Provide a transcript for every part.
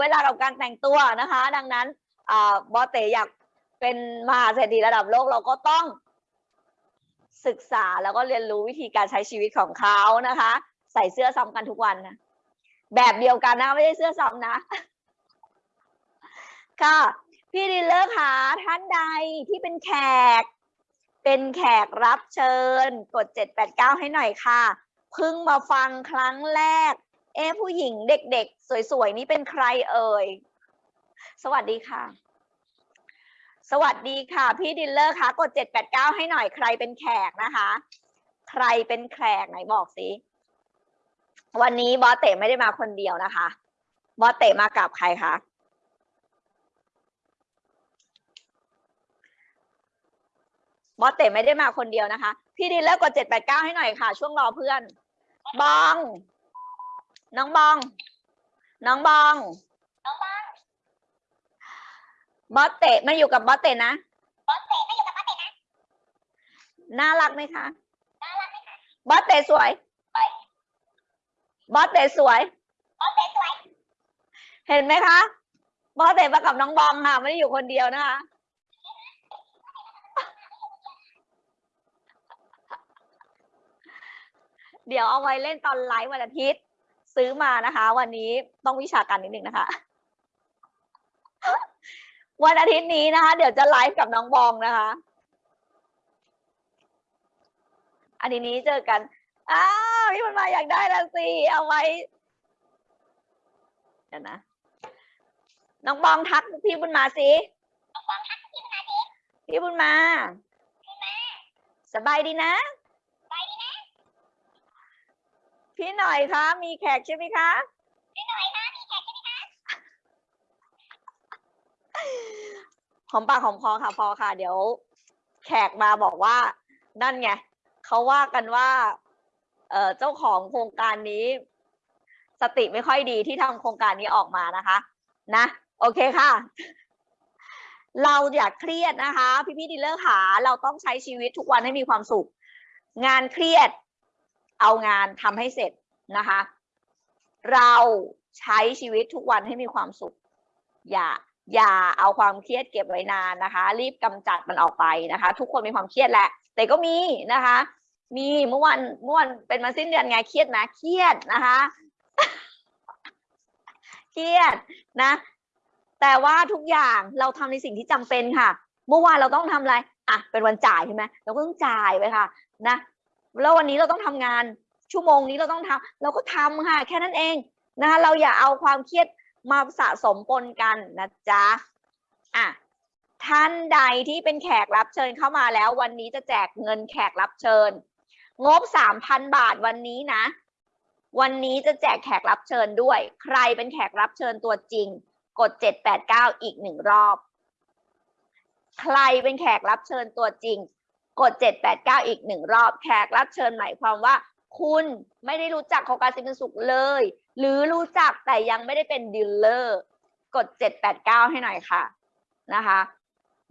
เวลากับการแต่งตัวนะคะ ดังนั้นบอเตอยากเป็นมหาเศรษฐีระดับโลกเราก็ต้องศึกษาแล้วก็เรียนรู้วิธีการใช้ชีวิตของเขานะคะ ใส่เสื้อซ้ำกันทุกวันนะแบบเดียวกันนะไม่ใช่เสื้อซ้ำนะ ค่ะ พี่ดิเลอร์ค่ะท่านใดที่เป็นแขก เป็นแขกรับเชิญ กด 789 ให้หน่อยค่ะ เพิ่งมาฟังครั้งแรก เอ๊ผู้หญิงเด็กๆ สวยๆ นี่เป็นใครเอ่ย สวัสดีค่ะ สวัสดีค่ะ พี่ dealer คะกด 789 ให้หน่อยใครเป็นแขกนะคะ ใครเป็นแขกไหนบอกสิ วันนี้บอสเต๋ไม่ได้มาคนเดียวนะคะ บอสเต๋มากับใครคะบอสเต๋ไม่ได้มาคนเดียวนะคะ พี่ดิลเลอร์กด789ให้หน่อยค่ะ ช่วงรอเพื่อน บอง น้องบอง น้องบองบอสเตะมาอยู่กับบอสเตะนะบอสเตะไม่อยู่กับบอสเตะนะ น่ารักไหมคะน่ารักไหมคะบอสเตะสวยบอสเตะสวย บอสเตะสวย เห็นไหมคะ บอสเตะมากับน้องบองค่ะ ไม่ได้อยู่คนเดียวนะคะ เดี๋ยวเอาไว้เล่นตอนไลฟ์วันอาทิตย์ ซื้อมานะคะ วันนี้ต้องวิชาการนิดนึงนะคะ วันอาทิตย์นี้นะคะ เดี๋ยวจะไลฟ์กับน้องบองนะคะอาทิตย์นี้เจอกัน อ้าวพี่มันมาอยากได้แล้วสิ เอาไว้เดี๋ยวนะ น้องบองทักพี่บุญมาสิ น้องบองทักพี่มาสิ พี่บุญมา สบายดีนะ ไปดีนะ พี่หน่อยคะมีแขกใช่ไหมคะพี่หน่อยคะมีแขกใช่ไหมคะหอมปากหอมคอค่ะพอค่ะ เดี๋ยว แขกมาบอกว่า นั่นไงเขาว่ากันว่า เอ่อเจ้าของโครงการนี้ สติไม่ค่อยดีที่ทำโครงการนี้ออกมานะคะ นะ โอเคค่ะ เราอย่าเครียดนะคะ พี่พี่ๆดีลเลอร์ขาเราต้องใช้ชีวิตทุกวันให้มีความสุข งานเครียด เอางานทำให้เสร็จนะคะ เราใช้ชีวิตทุกวันให้มีความสุข อย่าอย่าเอาความเครียดเก็บไว้นานนะคะ รีบกำจัดมันออกไปนะคะ ทุกคนมีความเครียดแหละ แต่ก็มีนะคะ มีเมื่อวันเมื่อวันเป็นมาสิ้นเดือนไงเครียดนะเครียดนะคะ เครียดนะ แต่ว่าทุกอย่างเราทำในสิ่งที่จำเป็นค่ะ เมื่อวานเราต้องทำอะไรอะเป็นวันจ่ายใช่ไหมเราก็ต้องจ่ายไปค่ะ นะ แล้ววันนี้เราต้องทำงานชั่วโมงนี้เราต้องทำเราก็ทำค่ะแค่นั้นเองนะคะเราอย่าเอาความเครียดมาสะสมปนกันนะจ๊ะอะท่านใดที่เป็นแขกรับเชิญเข้ามาแล้ว วันนี้จะแจกเงินแขกรับเชิญ งบสามพันบาทวันนี้นะ วันนี้จะแจกแขกรับเชิญด้วย ใครเป็นแขกรับเชิญตัวจริง กด789อีกหนึ่งรอบ ใครเป็นแขกรับเชิญตัวจริง กด 789 อีกหนึ่งรอบแขกรับเชิญหมายความว่า คุณไม่ได้รู้จักโครงการซิมปันสุขเลย หรือรู้จักแต่ยังไม่ได้เป็น dealer กด 789 ให้หน่อยค่ะนะคะ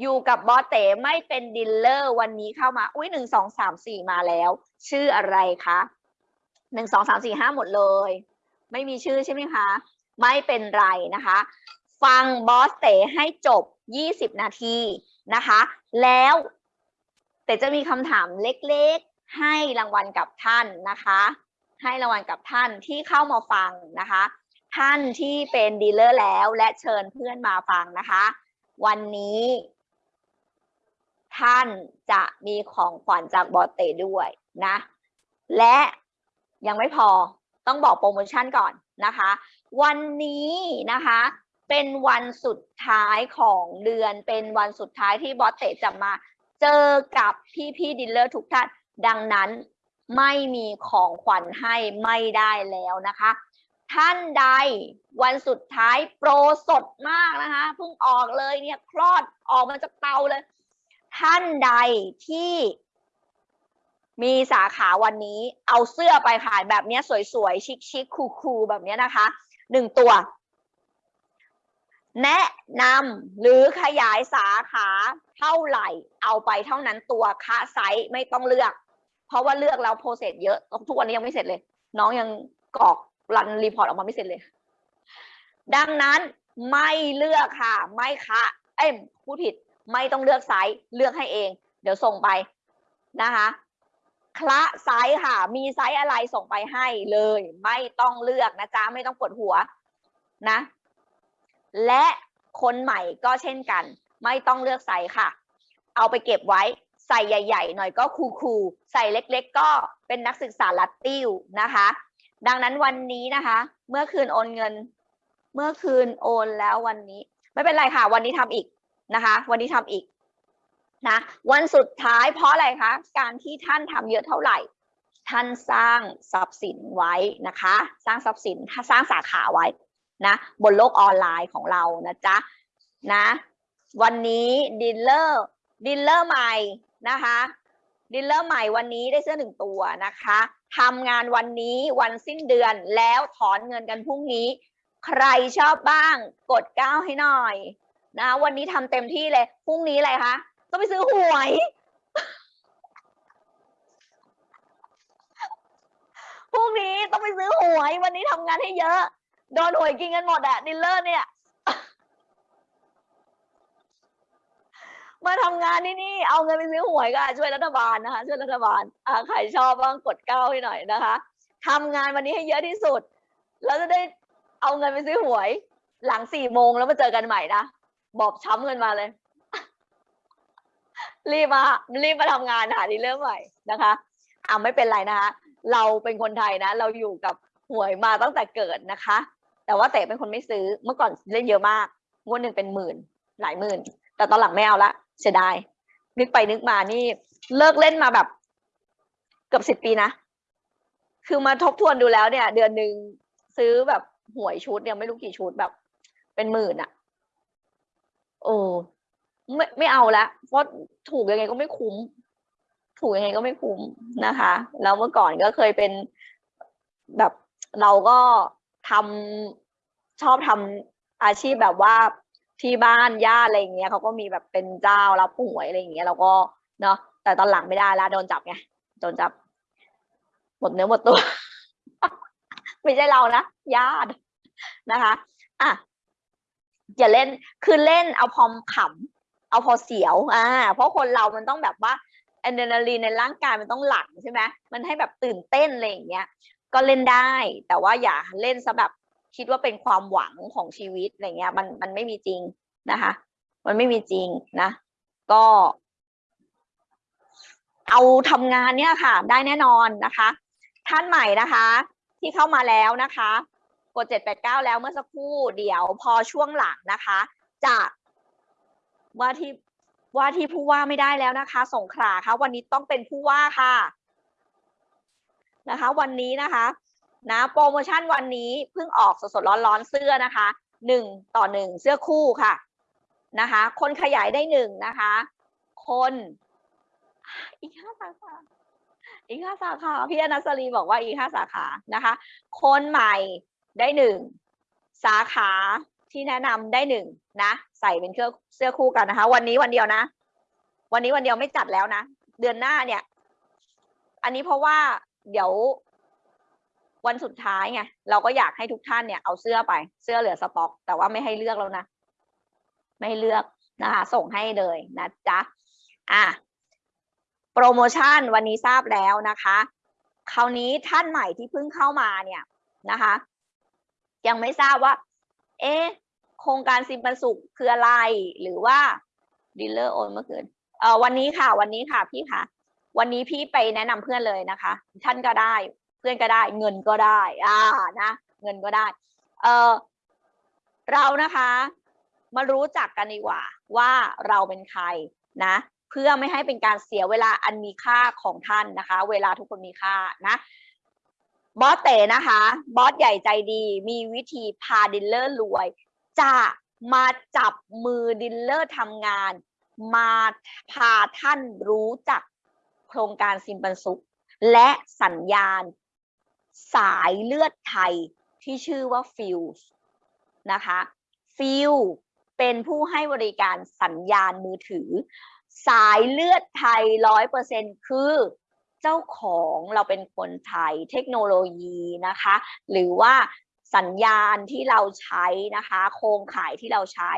อยู่กับบอสเต๋ไม่เป็น dealer วันนี้เข้ามา อุ้ยหนึ่งสองสามสี่มาแล้ว ชื่ออะไรคะหนึ่งสองสามสี่ห้าหมดเลย ไม่มีชื่อใช่ไหมคะ ไม่เป็นไรนะคะ ฟังบอสเต๋ให้จบ20นาทีนะคะ แล้ว เต๋จะมีคำถามเล็กๆ ให้รางวัลกับท่านนะคะ ให้รางวัลกับท่านที่เข้ามาฟังนะคะ ท่านที่เป็นดีลเลอร์แล้วและเชิญเพื่อนมาฟังนะคะ วันนี้ ท่านจะมีของขวัญจากบอสเต๋ด้วยนะ และยังไม่พอต้องบอกโปรโมชั่นก่อนนะคะ วันนี้นะคะเป็นวันสุดท้ายของเดือนเป็นวันสุดท้ายที่บอสเต๋จะมา เจอกับพี่พี่ dealer ทุกท่าน ดังนั้นไม่มีของขวัญให้ไม่ได้แล้วนะคะ ท่านใดวันสุดท้ายโปรสดมากนะคะเพิ่งออกเลยเนี่ยคลอดออกมาจากเตาเลย ท่านใดที่มีสาขาวันนี้เอาเสื้อไปขายแบบนี้สวยๆ ชิคๆคูลๆแบบนี้นะคะหนึ่งตัว แนะนำหรือขยายสาขาเท่าไหร่ เอาไปเท่านั้นตัวคะไซส์ไม่ต้องเลือก เพราะว่าเลือกแล้วโปรเซสเยอะทุกวันนี้ยังไม่เสร็จเลย น้องยังกรอก run report ออกมาไม่เสร็จเลย ดังนั้นไม่เลือกค่ะ ไม่คะเอ้ยพูดผิดไม่ต้องเลือกไซส์เลือกให้เอง เดี๋ยวส่งไปนะคะคละไซส์ค่ะ มีไซส์อะไรส่งไปให้เลย ไม่ต้องเลือกนะจ๊ะไม่ต้องปวดหัวนะ และคนใหม่ก็เช่นกัน ไม่ต้องเลือกไซส์ค่ะ เอาไปเก็บไว้ใส่ใหญ่ ๆ หน่อยก็คูลๆใส่เล็ก ๆ ก็เป็นนักศึกษาลัดติ้วนะคะ ดังนั้นวันนี้นะคะ เมื่อคืนโอนเงิน เมื่อคืนโอนแล้ววันนี้ ไม่เป็นไรค่ะ วันนี้ทำอีกนะคะ วันนี้ทำอีกนะวันสุดท้ายเพราะอะไรคะ การที่ท่านทำเยอะเท่าไหร่ ท่านสร้างทรัพย์สินไว้นะคะ สร้างทรัพย์สินสร้างสาขาไว้ นะบนโลกออนไลน์ของเรานะจ๊ะนะวันนี้ dealer dealer ใหม่นะคะ dealer ใหม่วันนี้ได้เสื้อหนึ่งตัวนะคะทำงานวันนี้วันสิ้นเดือนแล้วถอนเงินกันพรุ่งนี้ ใครชอบบ้างกดเก้าให้หน่อยนะวันนี้ทำเต็มที่เลยพรุ่งนี้อะไรคะต้องไปซื้อหวยพรุ่งนี้ต้องไปซื้อหวย วันนี้ทำงานให้เยอะ โดนหวยกินกันหมดอะ dealer เนี่ยมาทำงานที่นี่เอาเงินไปซื้อหวยก็ช่วยรัฐบาลนะคะ ช่วยรัฐบาลอ่าใครชอบบ้างกดเก้าให้หน่อยนะคะทำงานวันนี้ให้เยอะที่สุด แล้วจะได้เอาเงินไปซื้อหวย หลังสี่โมงแล้วมาเจอกันใหม่นะบอบช้ำเงินมาเลย รีบมารีบมาทำงานหา dealer ใหม่นะคะอ่าไม่เป็นไรนะคะ เราเป็นคนไทยนะ เราอยู่กับหวยมาตั้งแต่เกิดนะคะ แต่ว่าเต๋เป็นคนไม่ซื้อเมื่อก่อนเล่นเยอะมากงวดหนึ่งเป็นหมื่น หลายหมื่น แต่ตอนหลังไม่เอาละเสียดายนึกไปนึกมานี่ เลิกเล่นมาแบบ เกือบสิบปีนะคือมาทบทวนดูแล้วเนี่ย เดือนหนึ่งซื้อแบบหวยชุดเนี่ยไม่รู้กี่ชุดแบบ เป็นหมื่นอะโอ้ไม่ไม่เอาละเพราะถูกยังไงก็ไม่คุ้ม ถูกยังไงก็ไม่คุ้มนะคะ แล้วเมื่อก่อนก็เคยเป็นแบบเราก็ทำ ชอบทำอาชีพแบบว่าที่บ้านญาติอะไรเงี้ยเขาก็มีแบบเป็นเจ้ารับหวยอะไรเงี้ยเราก็เนาะแต่ตอนหลังไม่ได้ละโดนจับไงโดนจับหมดเนื้อหมดตัว ไม่ใช่เรานะญาตินะคะอะอย่าเล่นคือเล่นเอาพอมขำเอาพอเสียวอ่าเพราะคนเรามันต้องแบบว่าอะดรีนาลีนในร่างกายมันต้องหลั่งใช่ไหมมันให้แบบตื่นเต้นอะไรอย่างเงี้ยก็เล่นได้ แต่ว่าอย่าเล่นซะแบบ คิดว่าเป็นความหวังของชีวิตอะไรเงี้ย มันมันไม่มีจริงนะคะ มันไม่มีจริงนะ ก็ เอาทำงานเนี่ยค่ะ ได้แน่นอนนะคะ ท่านใหม่นะคะ ที่เข้ามาแล้วนะคะ กดเจ็ดแปดเก้าแล้วเมื่อสักครู่เดี๋ยวพอช่วงหลังนะคะ จะว่าที่ว่าที่ผู้ว่าไม่ได้แล้วนะคะ สงขลาค่ะ วันนี้ต้องเป็นผู้ว่าค่ะ นะคะ วันนี้นะคะ นะโปรโมชั่นวันนี้เพิ่งออกสดๆร้อนๆเสื้อนะคะหนึ่งต่อหนึ่งเสื้อคู่ค่ะนะคะ คนขยายได้หนึ่งนะคะ คนอีกห้าสาขาอีกห้าสาขาพี่อนัสรีบอกว่าอีกห้าสาขานะคะ คนใหม่ได้หนึ่งสาขาที่แนะนำได้หนึ่งนะใส่เป็นเครื่องเสื้อคู่กันนะคะ วันนี้วันเดียวนะ วันนี้วันเดียวไม่จัดแล้วนะ เดือนหน้าเนี่ย อันนี้เพราะว่าเดี๋ยว วันสุดท้ายไงเราก็อยากให้ทุกท่านเนี่ยเอาเสื้อไปเสื้อเหลือสต็อก แต่ว่าไม่ให้เลือกแล้วนะ ไม่ให้เลือกนะคะส่งให้เลยนะจ๊ะอะโปรโมชั่นวันนี้ทราบแล้วนะคะ คราวนี้ท่านใหม่ที่เพิ่งเข้ามาเนี่ยนะคะ ยังไม่ทราบว่า เอ๊ะโครงการซิมปันสุขคืออะไรหรือว่าดีลเลอร์โอนเมื่อคืนเอ่อวันนี้ค่ะ วันนี้ค่ะพี่ค่ะ วันนี้พี่ไปแนะนำเพื่อนเลยนะคะ ท่านก็ได้ เพื่อนก็ได้ เงินก็ได้ อ่านะ เงินก็ได้ เออเรานะคะ มารู้จักกันดีกว่า ว่าเราเป็นใครนะ เพื่อไม่ให้เป็นการเสียเวลาอันมีค่าของท่านนะคะ เวลาทุกคนมีค่านะบอสเต๋นะคะ บอสใหญ่ใจดี มีวิธีพา dealer รวย จะมาจับมือ dealer ทำงาน มาพาท่านรู้จักโครงการซิมปันสุข และสัญญาณ สายเลือดไทยที่ชื่อว่า Feel นะคะ Feel เป็นผู้ให้บริการสัญญาณมือถือ สายเลือดไทยร้อยเปอร์เซ็นคือเจ้าของเราเป็นคนไทยเทคโนโลยีนะคะ หรือว่าสัญญาณที่เราใช้นะคะ โครงข่ายที่เราใช้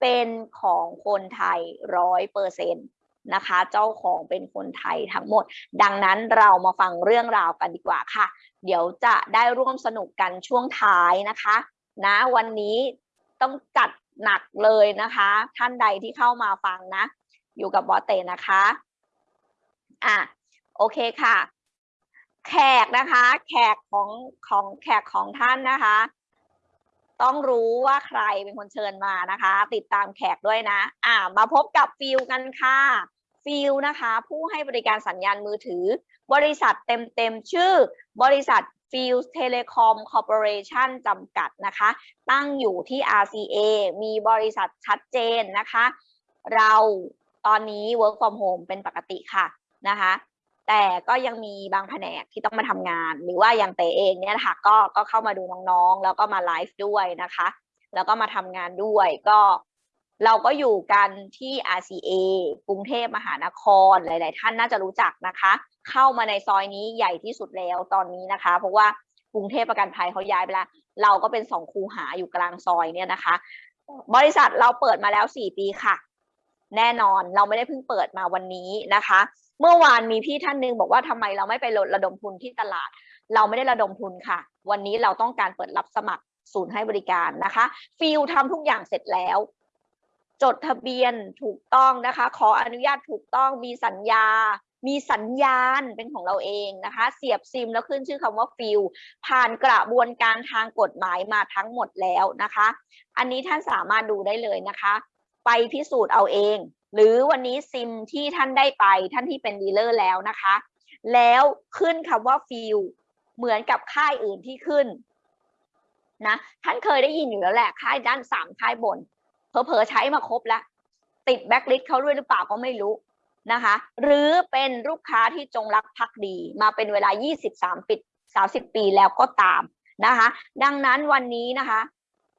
เป็นของคนไทยร้อยเปอร์เซ็นต์ นะคะ เจ้าของเป็นคนไทยทั้งหมด ดังนั้นเรามาฟังเรื่องราวกันดีกว่าค่ะ เดี๋ยวจะได้ร่วมสนุกกันช่วงท้ายนะคะ นะวันนี้ต้องจัดหนักเลยนะคะ ท่านใดที่เข้ามาฟังนะ อยู่กับบอสเตนะคะอะโอเคค่ะ แขกนะคะ แขกของของแขกของท่านนะคะ ต้องรู้ว่าใครเป็นคนเชิญมานะคะ ติดตามแขกด้วยนะ อ่า มาพบกับ Feel กันค่ะ Feel นะคะ ผู้ให้บริการสัญญาณมือถือ บริษัทเต็มๆ ชื่อบริษัท Feel Telecom Corporation จำกัดนะคะ ตั้งอยู่ที่ RCA มีบริษัทชัดเจนนะคะ เราตอนนี้ work from home เป็นปกติค่ะนะคะแต่ก็ยังมีบางแผนกที่ต้องมาทำงาน หรือว่าอย่างเต๋เองเนี่ยนะคะก็ก็เข้ามาดูน้องๆ แล้วก็มาไลฟ์ด้วยนะคะ แล้วก็มาทำงานด้วย ก็ เราก็อยู่กันที่ RCA กรุงเทพมหานครหลาย ๆ ท่านน่าจะรู้จักนะคะ เข้ามาในซอยนี้ใหญ่ที่สุดแล้วตอนนี้นะคะ เพราะว่ากรุงเทพประกันภัยเขาย้ายไปแล้ว เราก็เป็นสองคูหาอยู่กลางซอยเนี่ยนะคะ บริษัทเราเปิดมาแล้วสี่ปีค่ะ แน่นอนเราไม่ได้เพิ่งเปิดมาวันนี้นะคะ เมื่อวานมีพี่ท่านหนึงบอกว่าทำไมเราไม่ไประดมทุนที่ตลาด เราไม่ได้ระดมทุนค่ะ วันนี้เราต้องการเปิดรับสมัครศูนย์ให้บริการนะคะ ฟิลทำทุกอย่างเสร็จแล้ว จดทะเบียนถูกต้องนะคะ ขออนุญาตถูกต้องมีสัญญา มีสัญญาณเป็นของเราเองนะคะ เสียบซิมแล้วขึ้นชื่อคำว่าฟิลผ่านกระบวนการทางกฎหมายมาทั้งหมดแล้วนะคะ อันนี้ท่านสามารถดูได้เลยนะคะ ไปพิสูจน์เอาเอง หรือวันนี้ซิมที่ท่านได้ไปท่านที่เป็น dealer แล้วนะคะ แล้วขึ้นคำว่า Feel เหมือนกับค่ายอื่นที่ขึ้นนะท่านเคยได้ยินอยู่แล้วแหละค่ายด้านสามค่ายบน เผลอๆใช้มาครบแล้ว ติดแบ็คลิสต์เขาด้วยหรือเปล่าก็ไม่รู้นะคะ หรือเป็นลูกค้าที่จงรักภักดี มาเป็นเวลา 23ปี30 ปีแล้วก็ตามนะคะ ดังนั้นวันนี้นะคะ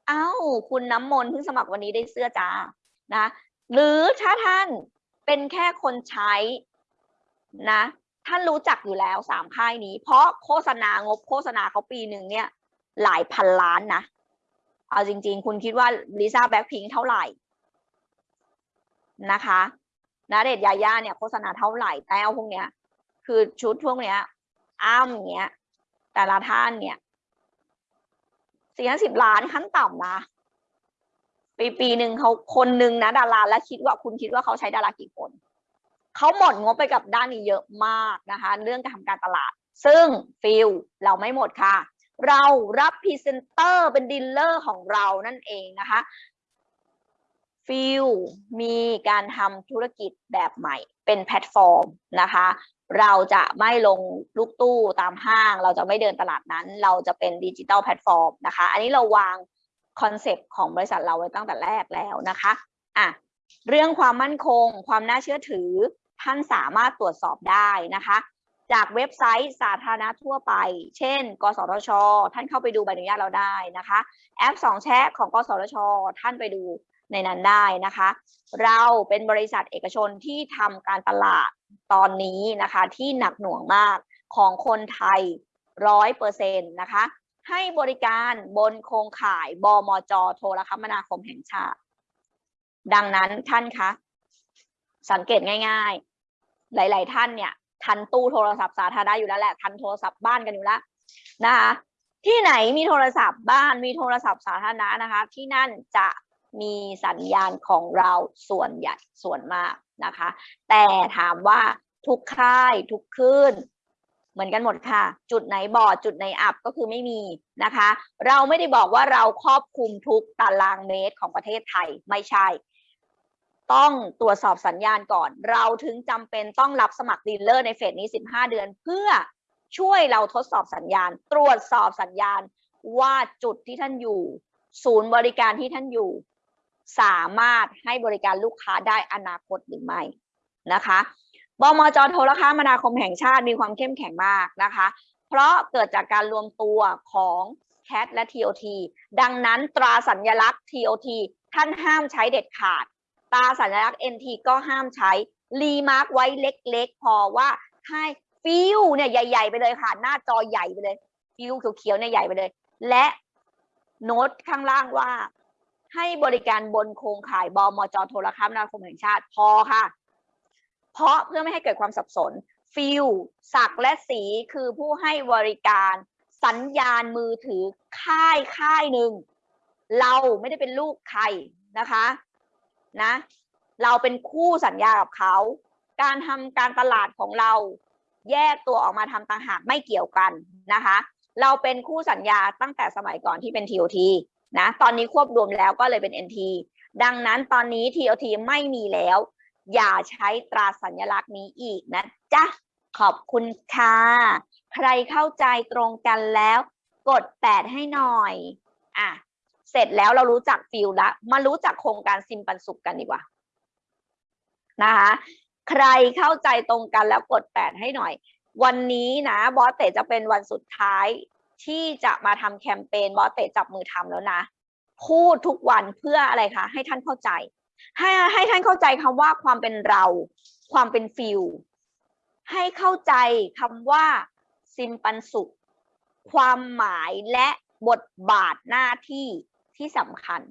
เอ้าคุณน้ำมนต์เพิ่งสมัครวันนี้ได้เสื้อจ้านะหรือถ้าท่านเป็นแค่คนใช้นะท่านรู้จักอยู่แล้วสามค่ายนี้ เพราะโฆษณางบโฆษณาเขาปีหนึ่งเนี่ยหลายพันล้านนะ เอาจริง ๆ คุณคิดว่าลิซ่าแบ็คพิงเท่าไหร่นะคะนะเดชยาย่าเนี่ยโฆษณาเท่าไหร่แต้วพวกเนี้ย คือชุดพวกเนี้ย อ้ามเนี้ย แต่ละท่านเนี่ยสี่สิบล้านขั้นต่ำนะปีปีหนึ่งเขาคนหนึ่งนะดาราแล้วคิดว่าคุณคิดว่าเขาใช้ดารากี่คนเขาหมดงบไปกับด้านนี้เยอะมากนะคะ เรื่องการทำการตลาด ซึ่ง Feel เราไม่หมดค่ะ เรารับพรีเซนเตอร์เป็น dealer ของเรานั่นเองนะคะ Feel มีการทำธุรกิจแบบใหม่เป็นแพลตฟอร์มนะคะ เราจะไม่ลงลูกตู้ตามห้าง เราจะไม่เดินตลาดนั้น เราจะเป็น digital platform นะคะ อันนี้เราวาง concept ของบริษัทเราไว้ตั้งแต่แรกแล้วนะคะอะเรื่องความมั่นคง ความน่าเชื่อถือท่านสามารถตรวจสอบได้นะคะ จากเว็บไซต์สาธารณะทั่วไป เช่น กสทช ท่านเข้าไปดูใบอนุญาตเราได้นะคะ แอปสองแชะของ กสทช ท่านไปดูในนั้นได้นะคะ เราเป็นบริษัทเอกชนที่ทำการตลาดตอนนี้นะคะ ที่หนักหน่วงมากของคนไทยร้อยเปอร์เซ็นต์นะคะ ให้บริการบนโครงข่ายบมจ โทรคมนาคมแห่งชาติ ดังนั้นท่านคะ สังเกตง่าย ๆ หลาย ๆ ท่านเนี่ย ทันตู้โทรศัพท์สาธารณะอยู่แล้วแหละทันโทรศัพท์บ้านกันอยู่แล้วนะคะที่ไหนมีโทรศัพท์บ้านมีโทรศัพท์สาธารณะนะคะ ที่นั่นจะมีสัญญาณของเราส่วนใหญ่ส่วนมากนะคะ แต่ถามว่าทุกค่ายทุกคลื่นเหมือนกันหมดค่ะ จุดไหนบอดจุดไหนอับก็คือไม่มีนะคะ เราไม่ได้บอกว่าเราครอบคลุมทุกตารางเมตรของประเทศไทยไม่ใช่ ต้องตรวจสอบสัญญาณก่อน เราถึงจำเป็นต้องรับสมัครดีลเลอร์ในเฟสนี้ 15 เดือน เพื่อช่วยเราทดสอบสัญญาณ ตรวจสอบสัญญาณว่าจุดที่ท่านอยู่ ศูนย์บริการที่ท่านอยู่ สามารถให้บริการลูกค้าได้อนาคตหรือไม่นะคะบมจโทรคมนาคมแห่งชาติมีความเข้มแข็งมากนะคะ เพราะเกิดจากการรวมตัวของ CAT และ TOT ดังนั้นตราสัญลักษณ์ TOT ท่านห้ามใช้เด็ดขาด ตาสัญลักษณ์ NT ก็ห้ามใช้รีมาร์กไว้เล็กๆ พอว่าให้ฟิวเนี่ยใหญ่ ๆ ไปเลยค่ะ หน้าจอใหญ่ไปเลยฟิวเขียวๆเนี่ยใหญ่ไปเลย และโน้ตข้างล่างว่า ให้บริการบนโครงข่ายบมจโทรคมนาคมแห่งชาติพอค่ะ เพราะเพื่อไม่ให้เกิดความสับสนฟิลศักและสีคือผู้ให้บริการ สัญญาณมือถือค่ายค่ายหนึ่งเราไม่ได้เป็นลูกใครนะคะ นะ เราเป็นคู่สัญญากับเขา การทำการตลาดของเราแยกตัวออกมาทำต่างหากไม่เกี่ยวกันนะคะ เราเป็นคู่สัญญาตั้งแต่สมัยก่อนที่เป็น TOT นะ ตอนนี้ควบรวมแล้วก็เลยเป็น NT ดังนั้นตอนนี้ TOT ไม่มีแล้ว อย่าใช้ตราสัญลักษณ์นี้อีกนะจ๊ะ ขอบคุณค่ะ ใครเข้าใจตรงกันแล้ว กดแปดให้หน่อย อะ เสร็จแล้วเรารู้จักฟิลแล้วมารู้จักโครงการซิมปันสุขกันดีกว่านะคะใครเข้าใจตรงกันแล้วกดแปดให้หน่อย วันนี้นะบอสเตจะเป็นวันสุดท้ายที่จะมาทำแคมเปญบอสเตจับมือทำแล้วนะพูดทุกวันเพื่ออะไรคะให้ท่านเข้าใจ ให้ให้ท่านเข้าใจคำว่าความเป็นเรา ความเป็นฟิลให้เข้าใจคำว่าซิมปันสุข ความหมายและบทบาทหน้าที่ ที่สำคัญ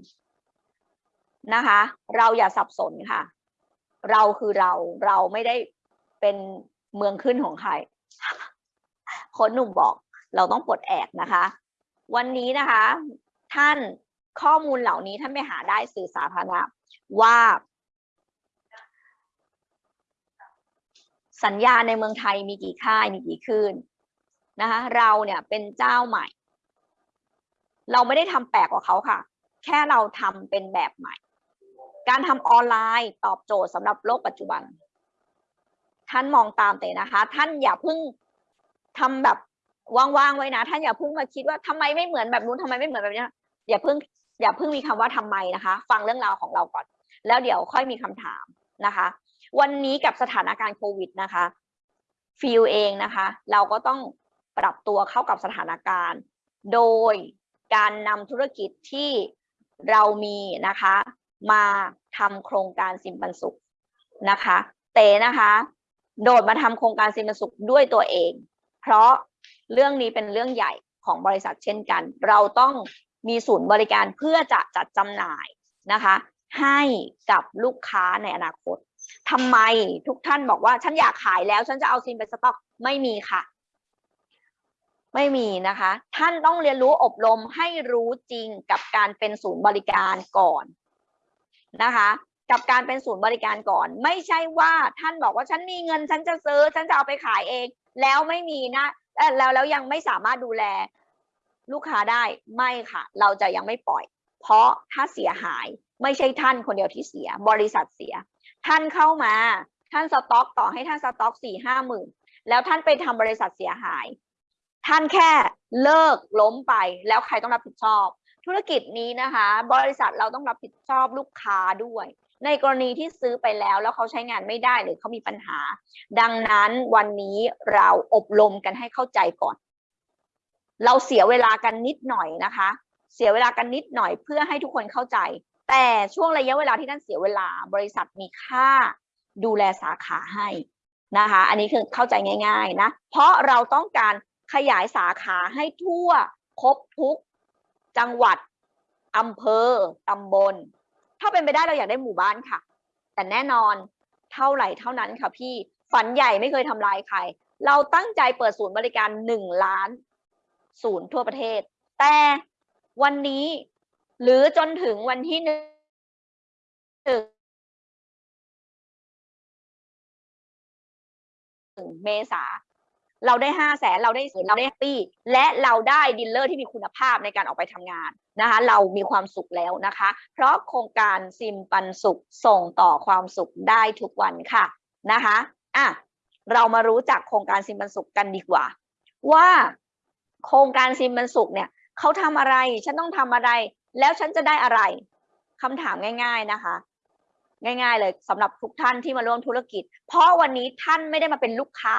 นะคะ เราอย่าสับสนค่ะ เราคือเราเราไม่ได้เป็นเมืองขึ้นของใครค้ชหนุ่มบอกเราต้องปลดแอกนะคะ วันนี้นะคะ ท่านข้อมูลเหล่านี้ท่านไปหาได้สื่อสาธารณะว่า สัญญาในเมืองไทยมีกี่ค่ายมีกี่คืนนะคะ เราเนี่ยเป็นเจ้าใหม่ เราไม่ได้ทำแปลกกว่าเขาค่ะ แค่เราทำเป็นแบบใหม่ การทำออนไลน์ตอบโจทย์สำหรับโลกปัจจุบัน ท่านมองตามเตนะคะ ท่านอย่าเพิ่งทำแบบว่างๆไว้นะ ท่านอย่าเพิ่งมาคิดว่าทำไมไม่เหมือนแบบนู้นทำไมไม่เหมือนแบบนี้อย่าเพิ่งอย่าเพิ่งมีคำว่าทำไมนะคะ ฟังเรื่องราวของเราก่อน แล้วเดี๋ยวค่อยมีคำถามนะคะ วันนี้กับสถานการณ์โควิดนะคะฟิลเองนะคะ เราก็ต้องปรับตัวเข้ากับสถานการณ์ โดย การนำธุรกิจที่เรามีนะคะ มาทำโครงการสิมปันสุขนะคะ เตนะคะ โดดมาทำโครงการสิมปันสุขด้วยตัวเอง เพราะเรื่องนี้เป็นเรื่องใหญ่ของบริษัทเช่นกัน เราต้องมีศูนย์บริการเพื่อจะจัดจำหน่ายนะคะ ให้กับลูกค้าในอนาคตทำไมทุกท่านบอกว่าฉันอยากขายแล้วฉันจะเอาซิมไปสต็อกไม่มีค่ะ ไม่มีนะคะ ท่านต้องเรียนรู้อบรมให้รู้จริงกับการเป็นศูนย์บริการก่อนนะคะ กับการเป็นศูนย์บริการก่อน ไม่ใช่ว่าท่านบอกว่าฉันมีเงินฉันจะซื้อ ฉันจะเอาไปขายเอง แล้วไม่มีนะแล้วแล้วยังไม่สามารถดูแลลูกค้าได้ไม่ค่ะ เราจะยังไม่ปล่อย เพราะถ้าเสียหายไม่ใช่ท่านคนเดียวที่เสีย บริษัทเสีย ท่านเข้ามา ท่านสต็อกต่อให้ท่านสต็อกสี่ห้าหมื่นแล้วท่านไปทำบริษัทเสียหาย ท่านแค่เลิกล้มไปแล้วใครต้องรับผิดชอบ ธุรกิจนี้นะคะ บริษัทเราต้องรับผิดชอบลูกค้าด้วย ในกรณีที่ซื้อไปแล้วแล้วเขาใช้งานไม่ได้หรือเขามีปัญหา ดังนั้นวันนี้เราอบรมกันให้เข้าใจก่อน เราเสียเวลากันนิดหน่อยนะคะ เสียเวลากันนิดหน่อยเพื่อให้ทุกคนเข้าใจ แต่ช่วงระยะเวลาที่ท่านเสียเวลา บริษัทมีค่าดูแลสาขาให้นะคะ อันนี้คือเข้าใจง่าย ๆ นะ เพราะเราต้องการ ขยายสาขาให้ทั่วครบทุกจังหวัดอำเภอตำบล ถ้าเป็นไปได้เราอยากได้หมู่บ้านค่ะ แต่แน่นอนเท่าไหร่เท่านั้นค่ะพี่ฝันใหญ่ไม่เคยทำลายใคร เราตั้งใจเปิดศูนย์บริการหนึ่งล้านศูนย์ทั่วประเทศ แต่วันนี้หรือจนถึงวันที่หนึ่งเมษา เราได้ห้าแสนเราได้ศูนเราได้ปี้และเราได้ดีลเลอร์ที่มีคุณภาพในการออกไปทำงานนะคะเรามีความสุขแล้วนะคะ เพราะโครงการซิมปันสุขส่งต่อความสุขได้ทุกวันค่ะนะคะอะเรามารู้จักโครงการซิมปันสุขกันดีกว่า ว่าโครงการซิมปันสุขเนี่ยเขาทำอะไรฉันต้องทำอะไร แล้วฉันจะได้อะไรคำถามง่าย ๆนะคะง่ายๆเลยสำหรับทุกท่านที่มาร่วมธุรกิจ เพราะวันนี้ท่านไม่ได้มาเป็นลูกค้า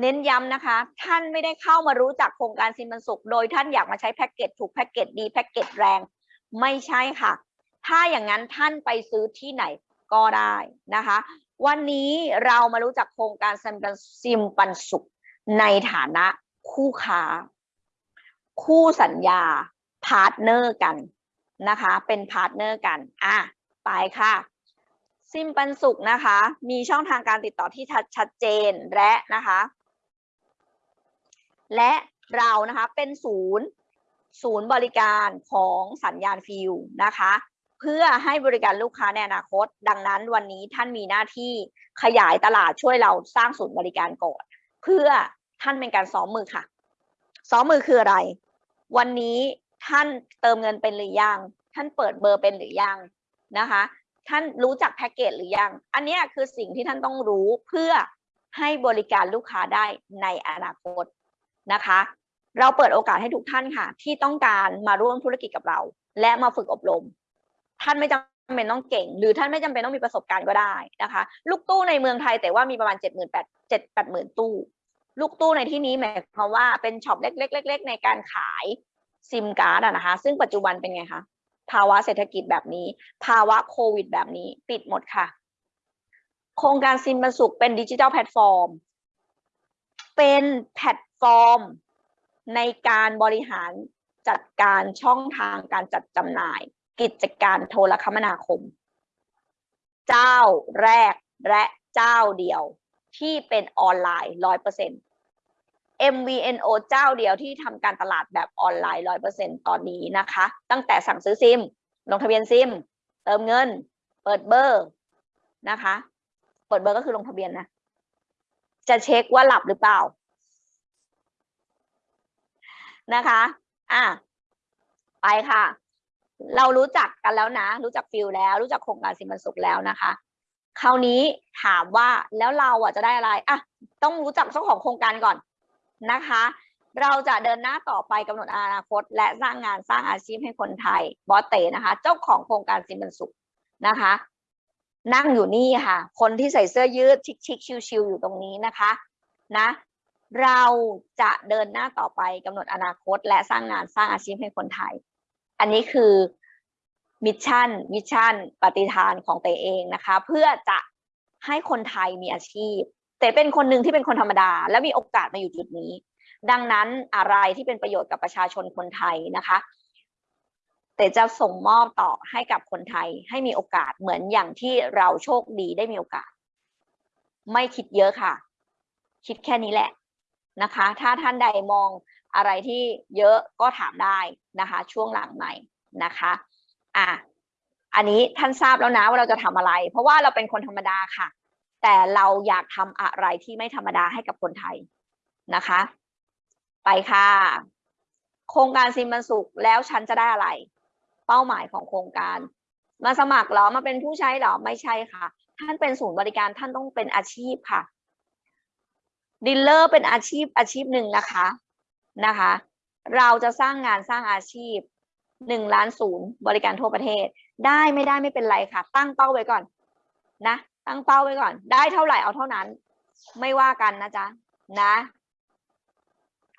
เน้นย้ำนะคะ ท่านไม่ได้เข้ามารู้จักโครงการซิมปันสุข โดยท่านอยากมาใช้แพ็กเกจถูกแพ็กเกจดีแพ็กเกจแรง ไม่ใช่ค่ะ ถ้าอย่างนั้นท่านไปซื้อที่ไหนก็ได้นะคะ วันนี้เรามารู้จักโครงการซิมปันสุข ในฐานะคู่ค้า คู่สัญญา partner กันนะคะ เป็น partner กันอะไปค่ะซิมปันสุขนะคะ มีช่องทางการติดต่อที่ชัดเจนและนะคะ และเรานะคะเป็นศูนย์ศูนย์บริการของสัญญาณฟิวนะคะ เพื่อให้บริการลูกค้าในอนาคต ดังนั้นวันนี้ท่านมีหน้าที่ขยายตลาดช่วยเราสร้างศูนย์บริการก่อน เพื่อท่านเป็นการซ้อมมือค่ะซ้อมมือคืออะไร วันนี้ท่านเติมเงินเป็นหรือยัง ท่านเปิดเบอร์เป็นหรือยังนะคะ ท่านรู้จักแพ็กเกจหรือยัง อันนี้คือสิ่งที่ท่านต้องรู้เพื่อให้บริการลูกค้าได้ในอนาคต นะคะ เราเปิดโอกาสให้ทุกท่านค่ะ ที่ต้องการมาร่วมธุรกิจกับเรา และมาฝึกอบรม ท่านไม่จำเป็นต้องเก่ง หรือท่านไม่จำเป็นต้องมีประสบการณ์ก็ได้นะคะ ลูกตู้ในเมืองไทยแต่ว่ามีประมาณเจ็ดหมื่นแปดเจ็ดแปดหมื่นตู้ ลูกตู้ในที่นี้หมายความว่าเป็นช็อปเล็กๆๆในการขายซิมการ์ดนะคะ ซึ่งปัจจุบันเป็นไงคะภาวะเศรษฐกิจแบบนี้ ภาวะโควิดแบบนี้ ปิดหมดค่ะ โครงการซิมปันสุขเป็น digital platform เป็นแพลต ฟอร์มในการบริหารจัดการช่องทางการจัดจำหน่าย กิจการโทรคมนาคม เจ้าแรกและเจ้าเดียวที่เป็นออนไลน์ร้อยเปอร์เซ็นต์ MVNO เจ้าเดียวที่ทำการตลาดแบบออนไลน์ร้อยเปอร์เซ็นต์ตอนนี้นะคะ ตั้งแต่สั่งซื้อซิม ลงทะเบียนซิม เติมเงิน เปิดเบอร์นะคะ เปิดเบอร์ก็คือลงทะเบียนนะ จะเช็คว่าหลับหรือเปล่า นะคะอะไปค่ะ เรารู้จักกันแล้วนะ รู้จักฟิลแล้ว รู้จักโครงการซิมปันสุขแล้วนะคะ คราวนี้ถามว่าแล้วเราอะจะได้อะไรอะต้องรู้จักเจ้าของโครงการก่อนนะคะ เราจะเดินหน้าต่อไปกำหนดอนาคต และสร้างงานสร้างอาชีพให้คนไทยบอสเตนะคะ เจ้าของโครงการสิมันสุขนะคะ นั่งอยู่นี่ค่ะ คนที่ใส่เสื้อยืดชิคๆชิวๆอยู่ตรงนี้นะคะ นะ เราจะเดินหน้าต่อไปกำหนดอนาคต และสร้างงานสร้างอาชีพให้คนไทย อันนี้คือmission mission ปณิธานของเตเองนะคะ เพื่อจะให้คนไทยมีอาชีพ เตเป็นคนหนึ่งที่เป็นคนธรรมดา และมีโอกาสมาอยู่จุดนี้ ดังนั้นอะไรที่เป็นประโยชน์กับประชาชนคนไทยนะคะเตจะส่งมอบต่อให้กับคนไทยให้มีโอกาสเหมือนอย่างที่เราโชคดีได้มีโอกาส ไม่คิดเยอะค่ะ คิดแค่นี้แหละ นะคะ ถ้าท่านใดมองอะไรที่เยอะก็ถามได้นะคะ ช่วงหลังใหม่นะคะอะอันนี้ท่านทราบแล้วนะว่าเราจะทำอะไร เพราะว่าเราเป็นคนธรรมดาค่ะ แต่เราอยากทำอะไรที่ไม่ธรรมดาให้กับคนไทยนะคะ ไปค่ะ โครงการซิมบันสุขแล้วฉันจะได้อะไร เป้าหมายของโครงการ มาสมัครเหรอมาเป็นผู้ใช้เหรอไม่ใช่ค่ะ ท่านเป็นศูนย์บริการท่านต้องเป็นอาชีพค่ะ ดีลเลอร์เป็นอาชีพอาชีพหนึ่งนะคะนะคะ เราจะสร้างงานสร้างอาชีพหนึ่งล้านศูนย์บริการทั่วประเทศ ได้ไม่ได้ไม่เป็นไรค่ะ ตั้งเป้าไว้ก่อนนะ ตั้งเป้าไว้ก่อน ได้เท่าไหร่เอาเท่านั้น ไม่ว่ากันนะจ๊ะนะ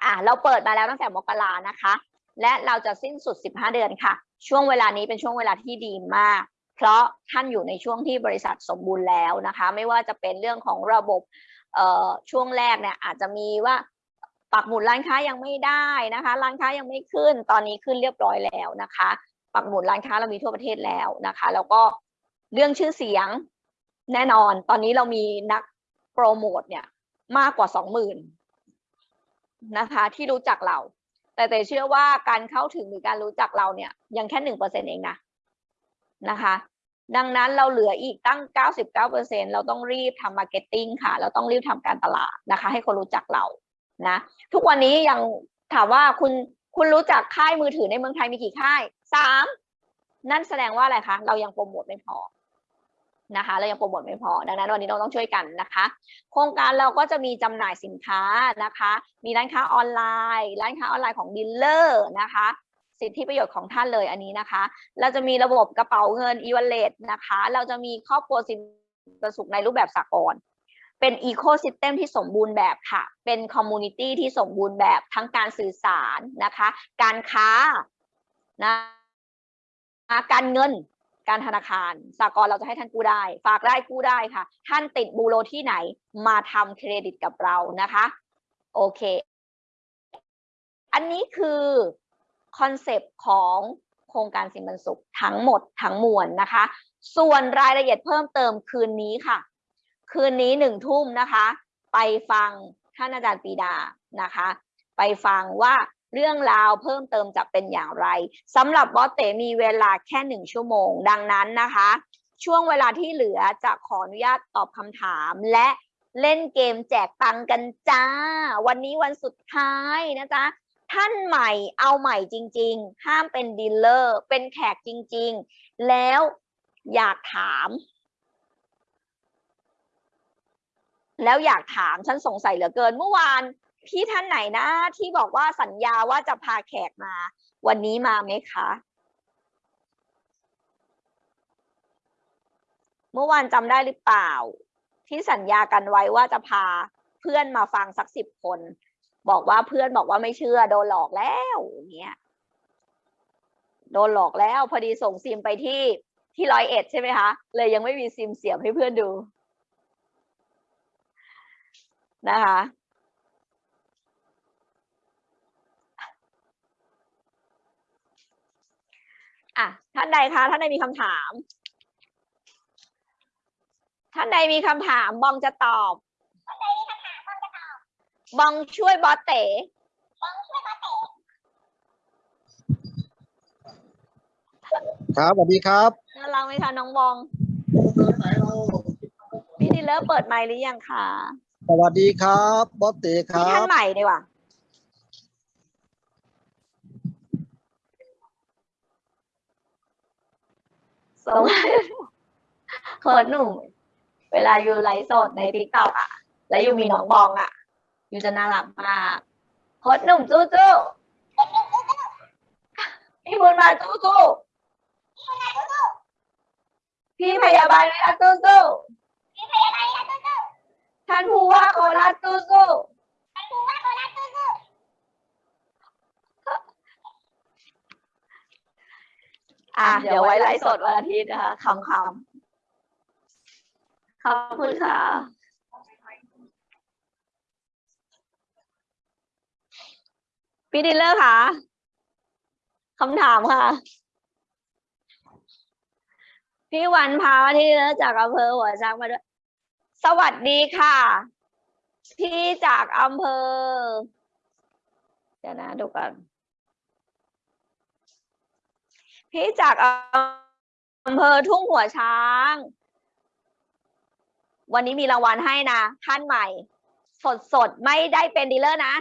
อะเราเปิดมาแล้วตั้งแต่มกรานะคะ และเราจะสิ้นสุด 15 เดือนค่ะ ช่วงเวลานี้เป็นช่วงเวลาที่ดีมาก เพราะท่านอยู่ในช่วงที่บริษัทสมบูรณ์แล้วนะคะ ไม่ว่าจะเป็นเรื่องของระบบ ช่วงแรกเนี่ยอาจจะมีว่าปักหมุดร้านค้ายังไม่ได้นะคะ ร้านค้ายังไม่ขึ้น ตอนนี้ขึ้นเรียบร้อยแล้วนะคะ ปักหมุดร้านค้าเรามีทั่วประเทศแล้วนะคะ แล้วก็เรื่องชื่อเสียงแน่นอน ตอนนี้เรามีนักโปรโมทเนี่ยมากกว่าสองหมื่นนะคะ ที่รู้จักเรา แต่แต่เชื่อว่าการเข้าถึงหรือการรู้จักเราเนี่ยยังแค่หนึ่งเปอร์เซ็นเองนะนะคะ ดังนั้นเราเหลืออีกตั้ง 99%เราต้องรีบทำ marketing ค่ะ เราต้องรีบทำการตลาดนะคะ ให้คนรู้จักเรานะ ทุกวันนี้ยังถามว่าคุณคุณรู้จักค่ายมือถือในเมืองไทยมีกี่ค่ายสามนั่นแสดงว่าอะไรคะ เรายังโปรโมทไม่พอนะคะ เรายังโปรโมทไม่พอ ดังนั้นวันนี้เราต้องช่วยกันนะคะ โครงการเราก็จะมีจำหน่ายสินค้านะคะ มีร้านค้าออนไลน์ ร้านค้าออนไลน์ของ dealer นะคะ สิทธิประโยชน์ของท่านเลยอันนี้นะคะ เราจะมีระบบกระเป๋าเงิน e-wallet นะคะ เราจะมีครอบครัวซิมปันสุขในรูปแบบสากลเป็นอีโค y ิสเต็มที่สมบูรณ์แบบค่ะ เป็น community ที่สมบูรณ์แบบทั้งการสื่อสารนะคะ การค้านะการเงินการธนาคารสากลเราจะให้ท่านกู้ได้ ฝากได้กู้ได้ค่ะ ท่านติดบูโรที่ไหนมาทำเครดิตกับเรานะคะ โอเค อันนี้คือ concept ของโครงการซิมปันสุขทั้งหมดทั้งมวลนะคะ ส่วนรายละเอียดเพิ่มเติมคืนนี้ค่ะ คืนนี้หนึ่งทุ่มนะคะ ไปฟังท่านอาจารย์ปีดานะคะ ไปฟังว่าเรื่องราวเพิ่มเติมจะเป็นอย่างไรสำหรับบอสเตมีเวลาแค่หนึ่งชั่วโมง ดังนั้นนะคะ ช่วงเวลาที่เหลือจะขออนุญาตตอบคำถามและเล่นเกมแจกตังกันจ้า วันนี้วันสุดท้ายนะจ๊ะ ท่านใหม่เอาใหม่จริง ๆ ห้ามเป็นดีลเลอร์เป็นแขกจริง ๆ แล้วอยากถาม แล้วอยากถามฉันสงสัยเหลือเกิน เมื่อวานพี่ท่านไหนนะ ที่บอกว่าสัญญาว่าจะพาแขกมา วันนี้มาไหมคะ เมื่อวานจำได้หรือเปล่า ที่สัญญากันไว้ว่าจะพาเพื่อนมาฟังสักสิบคน บอกว่าเพื่อนบอกว่าไม่เชื่อ โดนหลอกแล้วเงี้ยโดนหลอกแล้วพอดีส่งซิมไปที่ที่ร้อยเอ็ดใช่ไหมคะเลยยังไม่มีซิมเสียบให้เพื่อนดูนะคะอะท่านใดคะท่านใดมีคำถาม ท่านใดมีคำถามบองจะตอบ องช่วยบอสเต๋บองช่วยบอสเต๋ครับสวัสดีครับน่ารักไหมคะน้องบอง พี่ดีเลอร์เปิดไมค์หรือยังคะสวัสดีครับบอสเตคพี่รัท่านบใหม่ดีกว่าสวัสดีเขินหนุ่ม เวลาอยู่ไลฟ์สดในทิกตอกอะ แล้วอยู่มีน้องบองอะอ ยู่จะน่ารักมากโคตรหนุ่มจู้จู้พี่บุญมาจู้จู้พี่พยาบาลไหมคะจู้จู้มีพยาบาลแล้วตู้ท่านผู้ว่าโคราชจู้จู้ท่านผู้ว่าโคราชตู้อะเดี๋ยวไว้ไลฟ์สดวันอาทิตย์นะคะคำคำๆขอบคุณค่ะ พี่ดิลเลอร์ค่ะคำถามค่ะ พี่วันพาที่ดิลเลอร์จากอำเภอหัวช้างมาด้วย สวัสดีค่ะ พี่จากอำเภอ เดี๋ยวนะดูก่อนพี่จากอำเภอทุ่งหัวช้าง วันนี้มีรางวัลให้นะท่านใหม่ สดสดๆไม่ได้เป็นดีลเลอร์นะ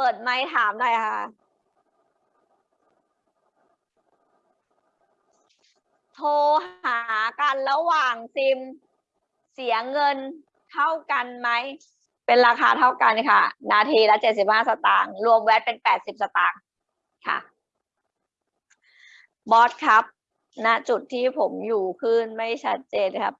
เปิดไมค์ถามหน่อยค่ะ โทรหากันระหว่างซิม เสียเงินเท่ากันไหม เป็นราคาเท่ากันค่ะ นาทีละเจ็ดสิบห้าสตางค์ รวมแวตเป็นแปดสิบสตางค์ค่ะ บอสครับณจุดที่ผมอยู่ขึ้นไม่ชัดเจนครับ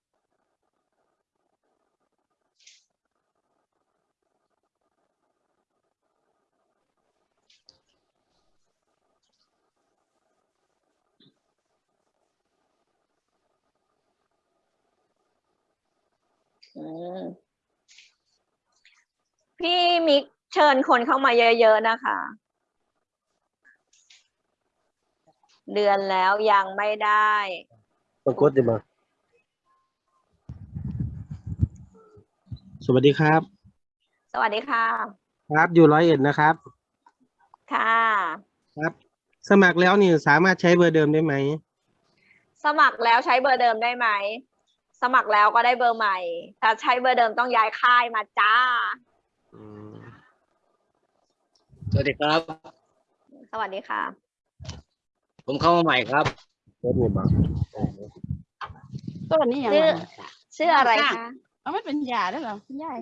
พี่มิกเชิญคนเข้ามาเยอะๆนะคะ เดือนแล้วยังไม่ได้ปรากฏดีมาสวัสดีครับ สวัสดีค่ะ ครับอยู่ร้อยเอ็ดนะครับ ค่ะ ครับ สมัครแล้วนี่สามารถใช้เบอร์เดิมได้ไหม สมัครแล้วใช้เบอร์เดิมได้ไหม สมัครแล้วก็ได้เบอร์ใหม่ ถ้าใช้เบอร์เดิมต้องย้ายค่ายมาจ้าอืมสวัสดีครับ สวัสดีค่ะ ผมเข้ามาใหม่ครับเปิดนี่บอกตัวนี้ยังชื่อไงชื่ออะไรคะเอาไม่เป็นยาได้เหรอคุณยาย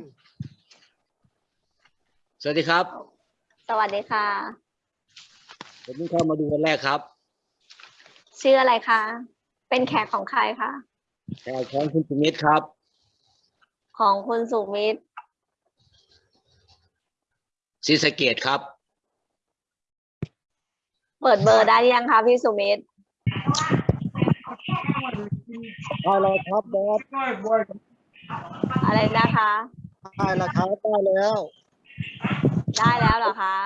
สวัสดีครับ สวัสดีค่ะ ผมเพิ่งเข้ามาดูวันแรกครับ ชื่ออะไรคะ เป็นแขกของใครคะแขกของคุณสุมิตรครับ ของคุณสุมิตรศรีสะเกดครับ เปิดเบอร์ได้หรือยังคะพี่สุมิตรได้แล้วครับบอสอะไรนะคะ ได้แล้วครับได้แล้ว ได้แล้วเหรอคะ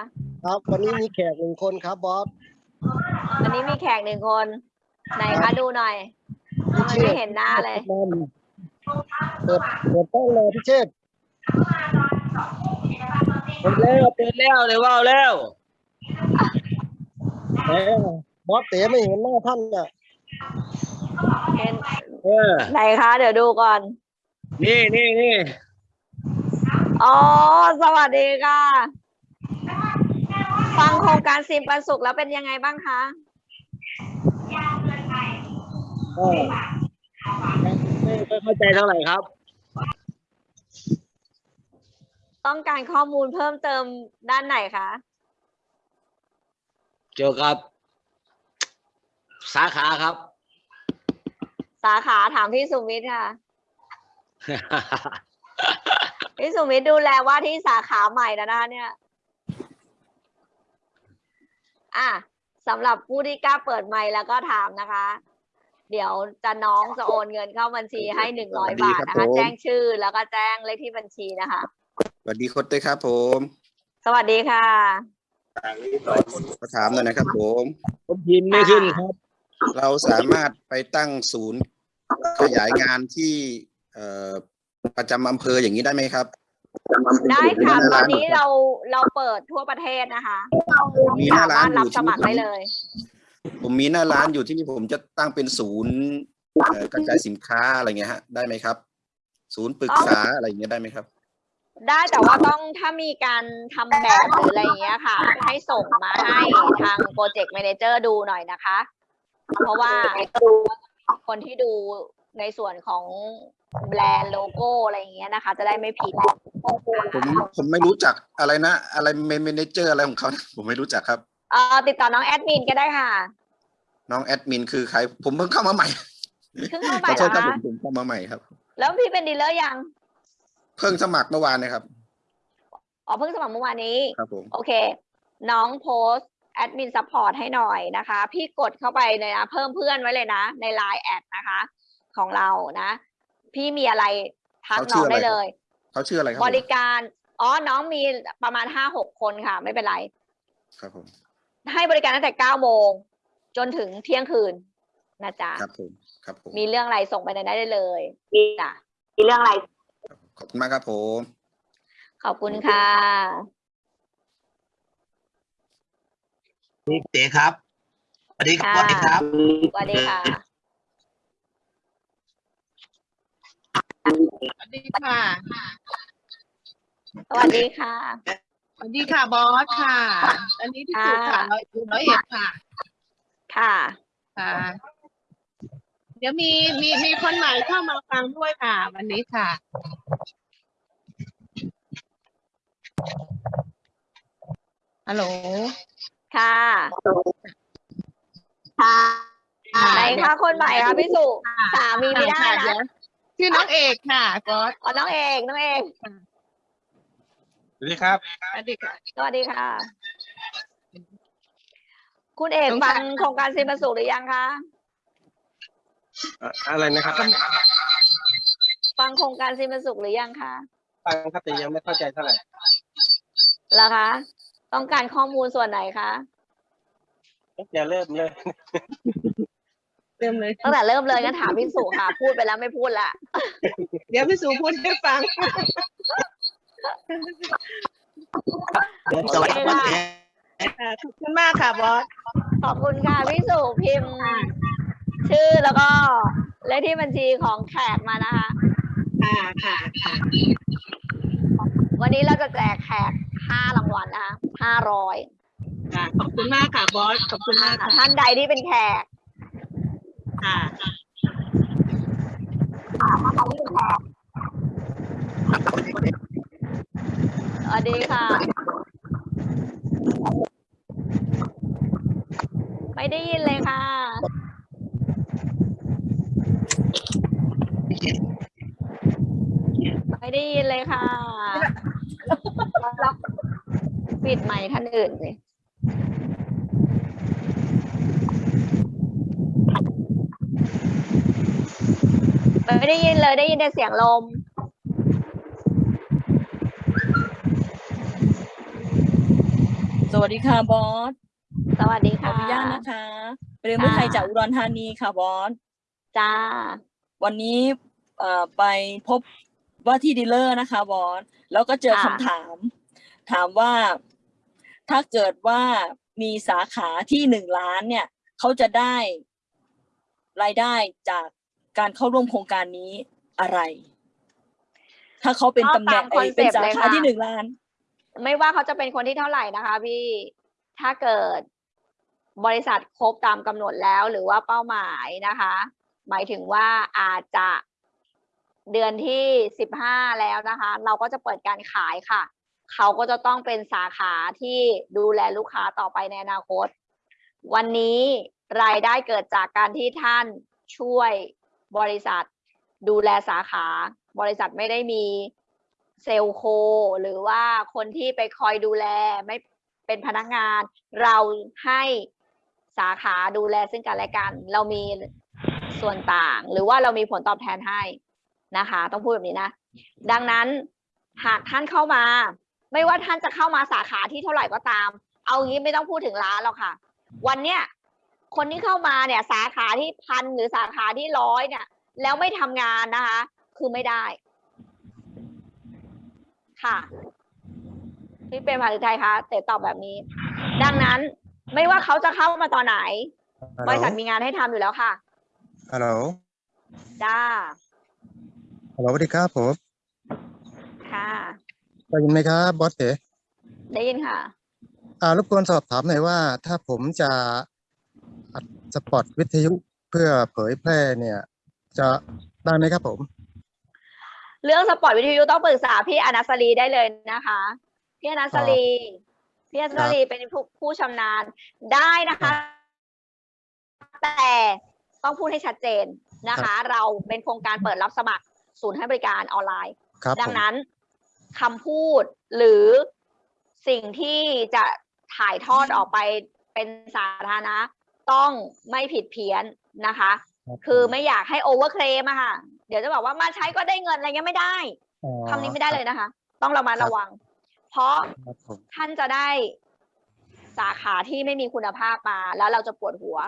ครับวันนี้มีแขกหนึ่งคนครับบอสวันนี้มีแขกหนึ่งคน ไหนคะดูหน่อยทำ ไม่เห็นหน้าเลย เปิดเปิดต้องเลยพี่เชษเปิดแล้วเปิดแล้วเลยว่าวแล้วแหมบอสเต๋ไม่เห็นหน้าท่านอะเห็นเออไหนคะ เดี๋ยวดูก่อน นี่นี่นี่อ๋อ สวัสดีค่ะ ฟังโครงการซิมปันสุขแล้วเป็นยังไงบ้างคะ ก็ไม่ไม่เข้าใจเท่าไหร่ครับ ต้องการข้อมูลเพิ่มเติมด้านไหนคะเกี่ยวกับ สาขาครับ สาขาถามพี่สุมิตรค่ะ พี่สุมิตรดูแลว่าที่สาขาใหม่แล้วนะคะเนี่ย อะสำหรับผู้ที่กล้าเปิดไมค์แล้วก็ถามนะคะ เดี๋ยวจะน้องจะโอนเงินเข้าบัญชีให้หนึ่งร้อยบาทนะคะ แจ้งชื่อแล้วก็แจ้งเลขที่บัญชีนะคะ สวัสดีโค้ชเต้ครับ ผมสวัสดีค่ะ ขอถามหน่อยนะครับ ผม ผมพิมพ์ไม่ขึ้นครับ เราสามารถไปตั้งศูนย์ขยายงานที่เอ่อประจำอำเภออย่างนี้ได้ไหมครับได้ค่ะมีหตอน้านร้านนี้เราเราเปิดทั่วประเทศนะคะมีหน้าสาร้ามานรถอรับยู่สมัครได้เลย ผมมีหน้าร้านอยู่ที่นี่ผมจะตั้งเป็นศูนย์เอ่อกระจายสินค้าอะไรเงี้ยฮะได้ไหมครับ ศูนย์ปรึกษาอะไรอย่างเงี้ยได้ไหมครับ ได้แต่ว่าต้องถ้ามีการทำแบบหรืออะไรอย่างเงี้ยค่ะ ให้ส่งมาให้ทางโปรเจกต์ a ม a นเจอร์ดูหน่อยนะคะ เพราะว่าคนที่ดูในส่วนของแบรนด์โลโก้อะไรอย่างเงี้ยนะคะ จะได้ไม่ผิดผมผมไม่รู้จักอะไรนะ อะไรเมนเจอร์อะไรของเขานะผมไม่รู้จักครับ เอ่อติดต่อน้องแอดมินก็ได้ค่ะ น้องแอดมินคือใคร ผมเพิ่งเข้ามาใหม่เพิ่งเข้าขไปอเหโทรอษครับผคะมผมเข้ามาใหม่ครับ แล้วพี่เป็นดีลเลอร์ยัง เพิ่งสมัครเมื่อวานนะครับ อ๋อเพิ่งสมัครเมื่อวานนี้ ครับผม โอเค น้องโพสแอดมินซัพพอร์ตให้หน่อยนะคะ พี่กดเข้าไปเลยนะเพิ่มเพื่อนไว้เลยนะ ใน Line แอดนะคะ ของเรานะ พี่มีอะไรทักเขาน้ชื่องออะไร ได้เลย เขาชื่ออะไรครับบผมริการ อ๋อ น้องมีประมาณห้าหกคนค่ะ ไม่เป็นไร ครับผม ให้บริการตั้งแต่เก้าโมงจนถึงเที่ยงคืนนะจ๊ะครับผมครับผมมีเรื่องอะไรส่งไปในนั้นได้เลยจ้ะมีเรื่องอะไร ขอบคุณมากครับผมขอบคุณค่ะนี่เต๋ครับสวัสดีครับค่ะสวัสดีครับสวัสดีค่ะสวัสดีค่ะสวัสดีค่ะ สวัสดีค่ะบอสค่ะ อันนี้ที่สุดค่ะค่ะร้อยอยู่ร้อยเอ็ดค่ะ ค่ะค่ะ เดี๋ยวมีมีมีคนใหม่เข้ามาฟังด้วยค่ะ วันนี้ค่ะ ฮัลโหล ค่ะค่ะไหนคะคนใหม่คะพี่สุสามีไม่ได้ค่ะนะเดี๋ยวชื่อน้องเอกค่ะบอสอ๋อน้องเอกน้องเอก สวัสดีครับ สวัสดีค่ะ สวัสดีค่ะ คุณเอกสงฟัสางรโครงการซิมสุขหรือยังคะเอ่ออะไรนะครับฟังโครงการซิมสุขหรือยังคะฟังครับแต่ยังไม่เข้าใจเท่าไหร่เหรอคะ ต้องการข้อมูลส่วนไหนคะ อย่าเริ่มเลย เริ่มเลย ตั้งแต่เริ่มเลยงั้นถามพี่สุค่ะ พูดไปแล้วไม่พูดละ เดี๋ยวพี่สูพูดให้ฟัง สวัสดีครับเต๋ค่ะขอบคุณมากค่ะบอส ขอบคุณค่ะพี่สุพิมพ์ ชื่อแล้วก็เลขที่บัญชีของแขกมานะคะค่ะค่ะค่ะ วันนี้เราจะแจกแขกห้ารางวัลนะคะห้าร้อยค่ะขอบคุณมากค่ะบอส ขอบคุณมากค่ะ ท่านใดที่เป็นแขก ค่ะ สวัสดีค่ะ ไม่ได้ยินเลยค่ะ ไม่ได้ยินเลยค่ะ ปิดไมค์ท่านอื่นสิไม่ได้ยินเลยได้ยินแต่เสียงลม สวัสดีค่ะบอส สวัสดีขอค่ะอนุญาตนะคะเรียนผู้ไทยจากอุดรธานีค่ะบอส จ้า วันนี้เอ่อไปพบว่าที่ดีลเลอร์นะคะบอส แล้วก็เจอค่ะคำถาม ถามว่าถ้าเกิดว่ามีสาขาที่หนึ่งล้านเนี่ย เขาจะได้รายได้จากการเข้าร่วมโครงการนี้อะไร ถ้าเขาเป็นตำแหน่งก็ตามเอ้ยเป็น concept สาเลยขาค่ะ ที่หนึ่งล้าน ไม่ว่าเขาจะเป็นคนที่เท่าไหร่นะคะพี่ถ้าเกิดบริษัทครบตามกำหนดแล้วหรือว่าเป้าหมายนะคะ หมายถึงว่าอาจจะเดือนที่สิบห้าแล้วนะคะ เราก็จะเปิดการขายค่ะ เขาก็จะต้องเป็นสาขาที่ดูแลลูกค้าต่อไปในอนาคต วันนี้รายได้เกิดจากการที่ท่านช่วยบริษัทดูแลสาขา บริษัทไม่ได้มี เซลโค หรือว่าคนที่ไปคอยดูแลไม่เป็นพนักงาน เราให้สาขาดูแลซึ่งกันและกัน เรามีส่วนต่าง หรือว่าเรามีผลตอบแทนให้นะคะ ต้องพูดแบบนี้นะ ดังนั้นหากท่านเข้ามา ไม่ว่าท่านจะเข้ามาสาขาที่เท่าไหร่ก็ตาม เอางี้ไม่ต้องพูดถึงร้านหรอกค่ะ วันเนี้ยคนที่เข้ามาเนี่ยสาขาที่พันหรือสาขาที่ร้อยเนี่ย แล้วไม่ทำงานนะคะ คือไม่ได้ ค่ะพี่เป็นภาษาไทยคะเต๋ตอบแบบนี้ ดังนั้นไม่ว่าเขาจะเข้ามาตอนไหน บริษัทมีงานให้ทำอยู่แล้วค่ะ ฮัลโหลจ้าฮัลโหลสวัสดีครับผมค่ะ ได้ยินไหมครับบอสเต๋ได้ยินค่ะ อ่ารบกวนสอบถามหน่อยว่า ถ้าผมจะอัดสปอตวิทยุเพื่อเผยแพร่เนี่ย จะได้ไหมครับผม เรื่องสปอร์ตวิทยุต้องปรึกษาพี่อนัสรีได้เลยนะคะ พี่อนัสรีพี่อนัสรีเป็นผู้ผู้ชำนาญได้นะคะ แต่ต้องพูดให้ชัดเจนนะคะ เราเป็นโครงการเปิดรับสมัครศูนย์ให้บริการออนไลน์ครับดัผงมนั้นคำพูดหรือสิ่งที่จะถ่ายทอดออกไปเป็นสาธารณะ ต้องไม่ผิดเพี้ยนนะคะรับคือไม่อยากให้โอเวอร์เคลมอะค่ะ เดี๋ยวจะบอกว่ามาใช้ก็ได้เงินอะไรเงี้ยไม่ได้อ๋อคำนี้ไม่ได้เลยนะคะ ต้องระมัดระวัง เพราะครับผมท่านจะได้สาขาที่ไม่มีคุณภาพมา แล้วเราจะปวดหัว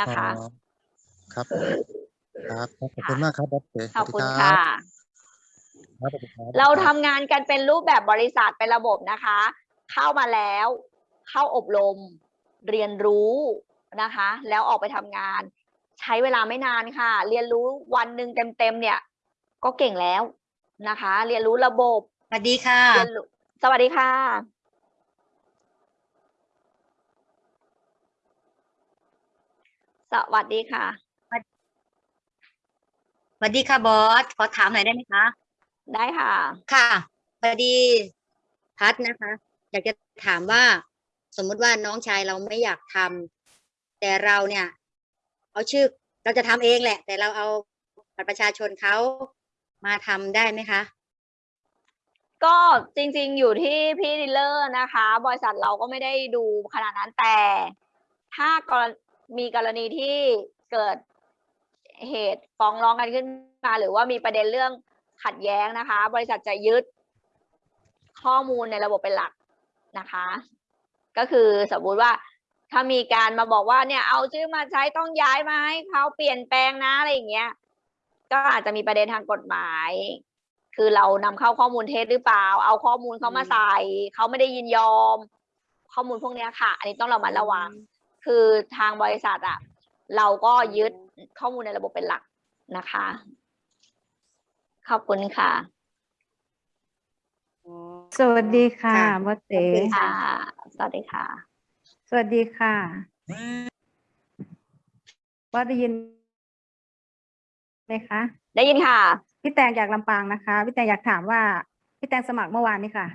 นะคะ อ๋อครับครับขอบคุณมากครับบอสเต๋ขอบคุณสวัสดีค่ะรับสวัสดีคบ เราทำงานกันเป็นรูปแบบบริษัทเป็นระบบนะคะ เข้ามาแล้ว เข้าอบรม เรียนรู้นะคะ แล้วออกไปทำงาน ใช้เวลาไม่นานค่ะ เรียนรู้วันหนึ่งเต็มๆเนี่ย ก็เก่งแล้วนะคะ เรียนรู้ระบบสวัสดีค่ะ เรียนรู้สวัสดีค่ะ สวัสดีค่ะ สวัสดีค่ะบอส ขอถามหน่อยได้ไหมคะ ได้ค่ะ ค่ะพอดีพัดนะคะ อยากจะถามว่า สมมุติว่าน้องชายเราไม่อยากทำแต่เราเนี่ย เอาชื่อเราจะทำเองแหละ แต่เราเอาบัตรประชาชนเขามาทำได้ไหมคะก็จริงๆอยู่ที่พี่ดีลเลอร์นะคะ บริษัทเราก็ไม่ได้ดูขนาดนั้นแต่ ถ้ากรมีกรณีที่เกิดเหตุฟ้องร้องกันขึ้นมา หรือว่ามีประเด็นเรื่องขัดแย้งนะคะ บริษัทจะยึดข้อมูลในระบบเป็นหลักนะคะ ก็คือสมมุติว่า ถ้ามีการมาบอกว่าเนี่ยเอาชื่อมาใช้ต้องย้ายมาให้เขาเปลี่ยนแปลงนะอะไรอย่างเงี้ย ก็อาจจะมีประเด็นทางกฎหมาย คือเรานำเข้าข้อมูลเท็จหรือเปล่า เอาข้อมูลเขามาใส่เขาไม่ได้ยินยอม ข้อมูลพวกเนี้ยค่ะ อันนี้ต้องเรามาระวัง คือทางบริษัทอะเราก็ยึดข้อมูลในระบบเป็นหลักนะคะ ขอบคุณค่ะ สวัสดีค่ะค่ะบอสเต๋ขอบคุณค่ะค่ะ สวัสดีค่ะส วัสดีค่ะบอสได้ยินไหมคะได้ยินค่ะ พี่แตงจากลำปางนะคะ พี่แตงอยากถามว่า พี่แตงสมัครเมื่อวานนี้ค่ะ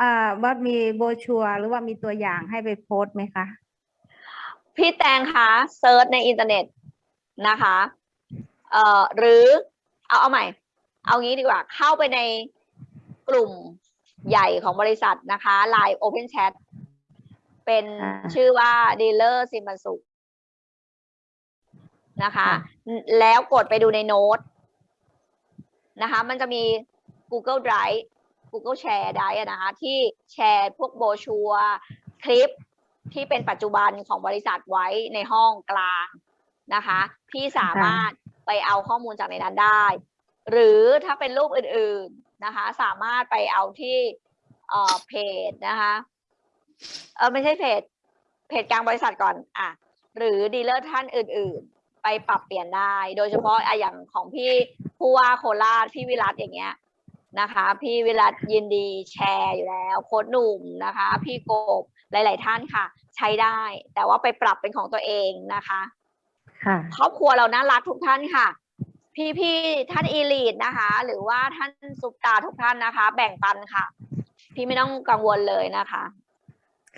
อ่าบอสมีโบรชัวร์หรือว่ามีตัวอย่างให้ไปโพสต์ไหมคะ พี่แตงคะ search ในอินเทอร์เน็ตนะคะเอ่อหรือเอาเอาใหม่ เอางี้ดีกว่า เข้าไปในกลุ่มใหญ่ของบริษัทนะคะ Line Open Chat เป็นอ่าชื่อว่า Dealer ซิมบันสุนะคะ แล้วกดไปดูในโน้ตนะคะ มันจะมี Google Drive Google Share ได้อะนะคะ ที่แชร์พวกโบรชัวร์คลิปที่เป็นปัจจุบันของบริษัทไว้ในห้องกลางนะคะ พี่สามารถไปเอาข้อมูลจากในนั้นได้ หรือถ้าเป็นรูปอื่นๆนะคะ สามารถไปเอาที่เอ่อเพจนะคะ เออไม่ใช่เพจเพจกลางบริษัทก่อนอะหรือ dealer ท่านอื่น ๆ ไปปรับเปลี่ยนได้ โดยเฉพาะอะอย่างของพี่ผู้ว่าโคราชพี่วิรัตอย่างเงี้ยนะคะ พี่วิรัตยินดีแชร์อยู่แล้ว โค้ชหนุ่มนะคะ พี่โกบหลาย ๆ ท่านค่ะ ใช้ได้ แต่ว่าไปปรับเป็นของตัวเองนะคะค่ะครอบครัวเราน่ารักทุกท่านค่ะ พี่ๆท่าน elite นะคะ หรือว่าท่านซุปตาร์ทุกท่านนะคะ แบ่งปันค่ะ พี่ไม่ต้องกังวลเลยนะคะ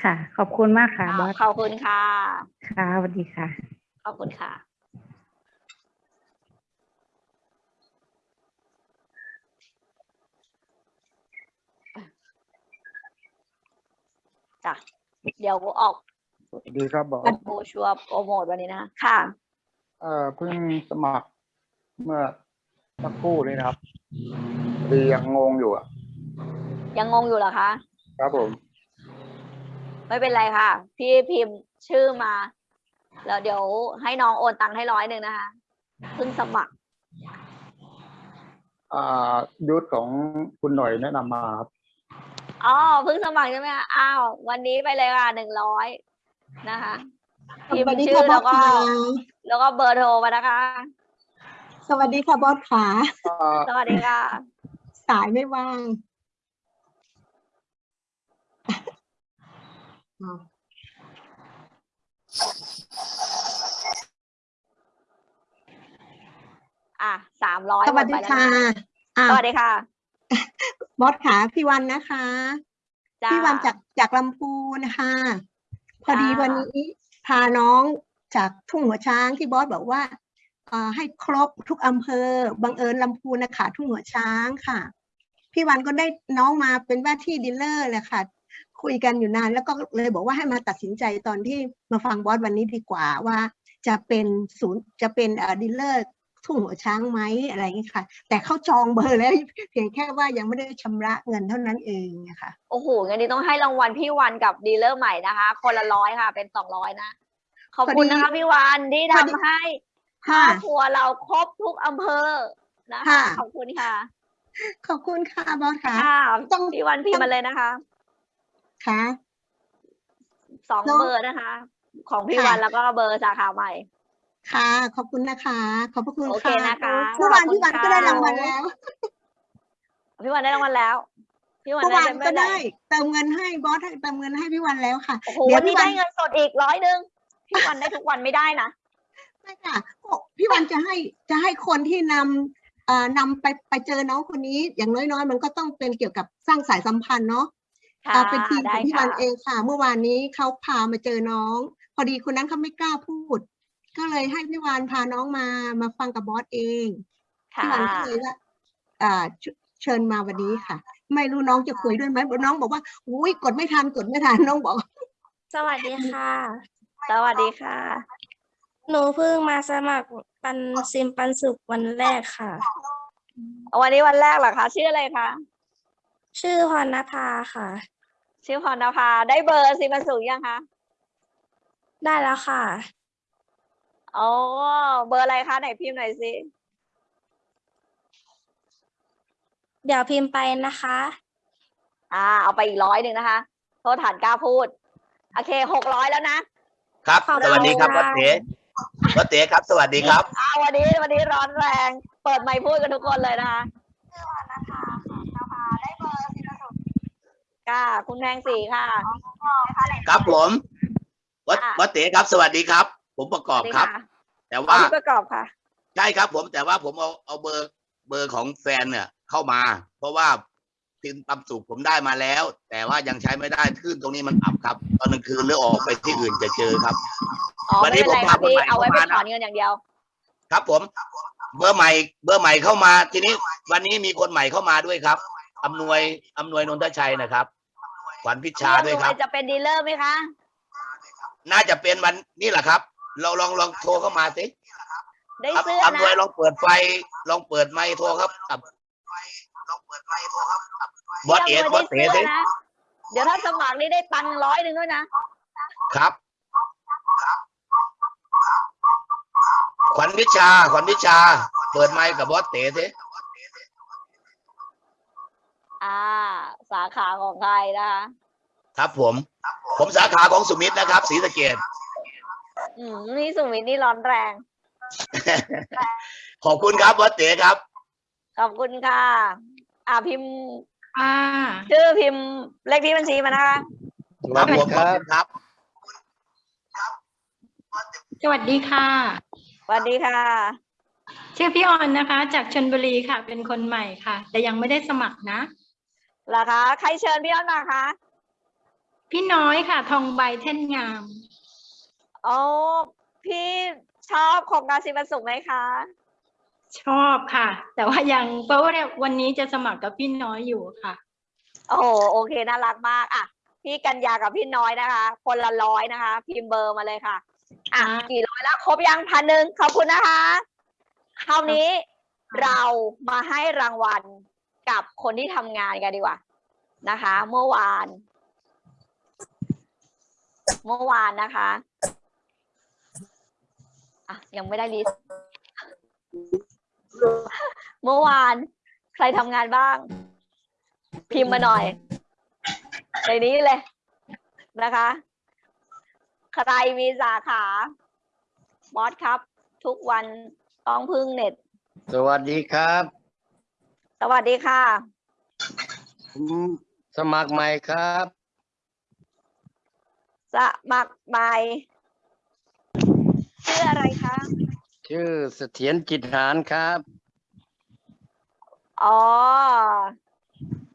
ค่ะ ขอบคุณมากค่ะบอสขอบคุณค่ะ ค่ะสวัสดีค่ะ ขอบคุณค่ะจ้ะเดี๋ยวออกสวัสดีครับบอสโบชัวร์โปรโมทวันนี้นะค่ะเอ่อเพิ่งสมัครเมื่อสักครู่นี้นะครับดียังงงอยู่อะ ยังงงอยู่เหรอคะ ครับผม ไม่เป็นไรค่ะ พี่พิมพ์ชื่อมาแล้วเดี๋ยวให้น้องโอนตังค์ให้ร้อยหนึ่งนะคะเพิ่งสมัครอ่ายุทธของคุณหน่อยแนะนำมาครับอ๋อเพิ่งสมัครใช่ไหมคะอ้าววันนี้ไปเลยค่ะหนึ่งร้อยนะคะพิมสวัสพ์ดีชื่ค่ะอบอแล้สวก็ค่ะแล้วก็เบอร์โทรมานะคะ สวัสดีค่ะบอสขาอ่าสวัสดีค่ะ สายไม่ว่าง อ๋ออะสามร้อยสวัสดีค่ะอ่าสวัสดีค่ะ บอสขาพี่วันนะคะจ้าพี่วันจากจากลำพูนนะคะพอดีจ้าวันนี้พาน้องจากทุ่งหัวช้างที่บอสบอกว่าเอ่อให้ครบทุกอำเภอ บังเอิญลำพูนนะคะทุ่งหัวช้างค่ะ พี่วันก็ได้น้องมาเป็นว่าที่ dealer แหละค่ะ คุยกันอยู่นาน แล้วก็เลยบอกว่าให้มาตัดสินใจตอนที่มาฟังบอสวันนี้ดีกว่าว่า จะเป็นศูนย์จะเป็นเอ่อ dealer ทุ่งหัวช้างไหมอะไรอย่างเนี้ยค่ะ แต่เขาจองเบอร์แล้วเพียงแค่ว่ายังไม่ได้ชำระเงินเท่านั้นเองนะคะโอ้โหงั้นนี่ต้องให้รางวัลพี่วันกับ dealer ใหม่นะคะ คนละร้อยค่ะ เป็นสองร้อยนะขอบคุณพอดีนะคะพี่วันที่พอดีทำให้ครค่ะอบครัวเราครบทุกอำเภอนะคะค่ะขอบคุณค่ะ ขอบคุณค่ะบอสค่ะค่ะต้องพี่วันพิมพ์มาเลยนะคะ ค่ะสองเนอะเบอร์นะคะ ของพี่ค่ะวันแล้วก็เบอร์สาขาใหม่ ค่ะ ขอบคุณนะคะ ขอบพระคุณโอเคค่ะนะคะเมื่อวานขอบคุณพี่วันก็ค่ะได้รางวัลแล้ว พี่วันได้รางวัลแล้ว พี่วันเมื่อได้วานเป็นก็เมื่อไหร่ได้ เติมเงินให้บอสให้เติมเงินให้พี่วันแล้วค่ะโอ้โหเดี๋ยวัวนนี้พี่วัได้นเงินสดอีกร้อยหนึ่งพี่วันได้ทุกวันไม่ได้นะไม่ค่ะพี่วันจะให้จะให้คนที่นำเอ่อนำไปไปเจอน้องคนนี้ อย่างน้อยๆ มันก็ต้องเป็นเกี่ยวกับสร้างสายสัมพันธ์เนาะ ค่ะอ่าเป็นทีมขได้องพี่ค่ะวันเองค่ะ เมื่อวานนี้เขาพามาเจอน้อง พอดีคนนั้นเขาไม่กล้าพูด ก็เลยให้พี่วานพาน้องมามาฟังกับบอสเองค่ะพี่วันก็เลยว่าอ่าเชเชิญมาวันนี้ค่ะ ไม่รู้น้องจะคุยด้วยไหมน้องบอกว่าอุ้ยกดไม่ทันกดไม่ทันน้องบอก สวัสดีค่ะ สวัสดีค่ะ หนูเพิ่งมาสมัครปันซิมปันสุขวันแรกค่ะ วันนี้วันแรกเหรอคะ ชื่ออะไรคะชื่อพรณภาค่ะ ชื่อพรณภาได้เบอร์สิมาสูงยังคะได้แล้วค่ะอ๋อเบอร์อะไรคะไหนพิมพ์หน่อยสิเดี๋ยวพิมพ์ไปนะคะ อ่า เอาไปอีกร้อยหนึ่งนะคะโทษฐานกล้าพูด โอเคหกร้อยแล้วนะครับ ขอบคุณสวัสดีครับค่ะ วัดเต๋วัดเต๋ครับ สวัสดีครับ อ่าวันนี้วันนี้ร้อนแรง เปิดไมค์พูดกันทุกคนเลยนะคะ ค่ะ คุณแพงศรีค่ะครับผมวัดค่ะวัดเต๋ครับ สวัสดีครับ ผมประกอบครับสวัสดีะแต่อ๋อว่าพี่ประกอบค่ะใช่ครับผมแต่ว่าผมเอาเอาเบอร์เบอร์ของแฟนเนี่ย เข้ามา เพราะว่าทินตำสุกผมได้มาแล้ว แต่ว่ายังใช้ไม่ได้ขึ้นตรงนี้มันอับครับ ตอนกลางคืนหรือออกไปที่อื่นจะเจอครับอ๋อวันไม่นี้เป็นไรผมค่ะพาคนพี่ใหม่เอาไว้ไปเข้ามานะถอนเงินอย่างเดียว ครับผม เบอร์ใหม่ เบอร์ใหม่เข้ามา ทีนี้วันนี้มีคนใหม่เข้ามาด้วยครับอำนวยอำนวยนนทชัยนะครับ ขวัญพิชาด้วยครับ จะเป็นดีลเลอร์ไหมคะน่าจะเป็นวันนี่แหละครับเราลองลองโทรเข้ามาสิได้ครับเสื้ออำนวยนะลองเปิดไฟ ลองเปิดไมค์โทรครับครับลองเปิดไมค์โทรครับบอสเอ๋บอสเอ๋เดี๋สิยวนะเดี๋ยวถ้าสมัครนี่ได้ตังค์ร้อยหนึ่งด้วยนะ ครับ ขวัญวิชา ขวัญวิชา เปิดไมค์กับบอสเต๋สิ อ่า สาขาของใครนะคะครับผม ผมสาขาของสุมิตรนะครับศรีสะเกษอืมนี่สุวิทย์นี่ร้อนแรง ขอบคุณครับบอสเต๋ครับ ขอบคุณค่ะ อ่าพิมพ์อ่าชื่อพิมพ์เลขที่บัญชีมานะคะครับผมขอบคุณครับสวัสดีค่ะสวัสดีค่ะ ชื่อพี่ออนนะคะ จากชลบุรีค่ะ เป็นคนใหม่ค่ะ แต่ยังไม่ได้สมัครนะ เหรอคะใครเชิญพี่อ้อนมาคะพี่น้อยค่ะ ทองใบเท่นงามอ๋อพี่ชอบโครงการสิบวันสุขไหมคะ ชอบค่ะ แต่ว่ายังเพราะว่าวันนี้จะสมัครกับพี่น้อยอยู่ค่ะ โอ้โหโอเคน่ารักมากอะพี่กัญญากับพี่น้อยนะคะ คนละร้อยนะคะ พิมพ์เบอร์มาเลยค่ะ อะอ่า กี่ร้อยแล้วครบยังพันหนึ่งขอบคุณนะคะคราวนี้เรามาให้รางวัล กับคนที่ทำงานกันดีกว่านะคะ เมื่อวาน เมื่อวานนะคะอะยังไม่ได้ลิสต์เมื่อวาน ใครทำงานบ้าง พิมพ์มาหน่อย ในนี้เลยนะคะ ใครมีสาขาบอสครับ ทุกวันต้องพึ่งเน็ต สวัสดีครับ สวัสดีค่ะ ผมสมัครใหม่ครับ สมัครใหม่ชื่ออะไรคะ ชื่อเสถียรจิตหารครับ อ๋อ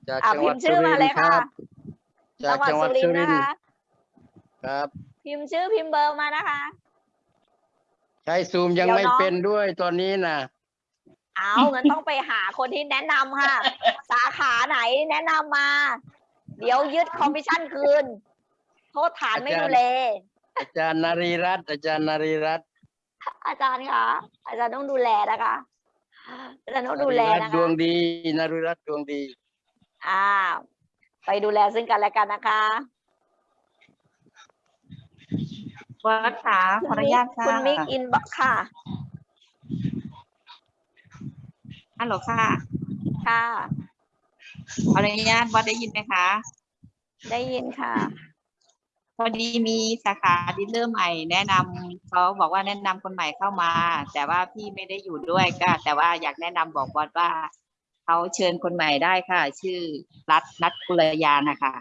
จากอะจังหวัดพิมพ์ชื่สุอริมานเลทยร์คค่ะ รับ จากจังหวัดสุรินทนะร์คะครับ พิมพ์ชื่อพิมพ์เบอร์มานะคะ ใช้ซูมยังเดี๋ยวไม่น้อง เป็นด้วยตอนนี้นะ เอางั้นต้องไปหาคนที่แนะนำค่ะ สาขาไหนแนะนำมา เดี๋ยวยึดคอมมิชชั่นคืน โทษฐานไม่ดูแลอาจารย์นารีรัตน์อาจารย์นารีรัตน์อาจารย์คะอาจารย์ต้องดูแลนะคะอาจารย์ต้องดูแลนารีรัตนะน์ดวคะงดีนารีรัตน์ดวงดี อ่า ไปดูแลซึ่งกันและกันนะคะวัดขาขออนุญาตค่ะคุณมิกอินบ็อกค่ะ ฮัลโหลค่ะ ค่ะขออนุญาตวัดได้ยินไหมคะ ได้ยินค่ะ พอดีมีสาขาดีลเลอร์ใหม่ แนะนำเขาบอกว่าแนะนำคนใหม่เข้ามา แต่ว่าพี่ไม่ได้อยู่ด้วยก็ แต่ว่าอยากแนะนำบอกบอสว่าเขาเชิญคนใหม่ได้ค่ะ ชื่อรัตนัทกุลยานะคะ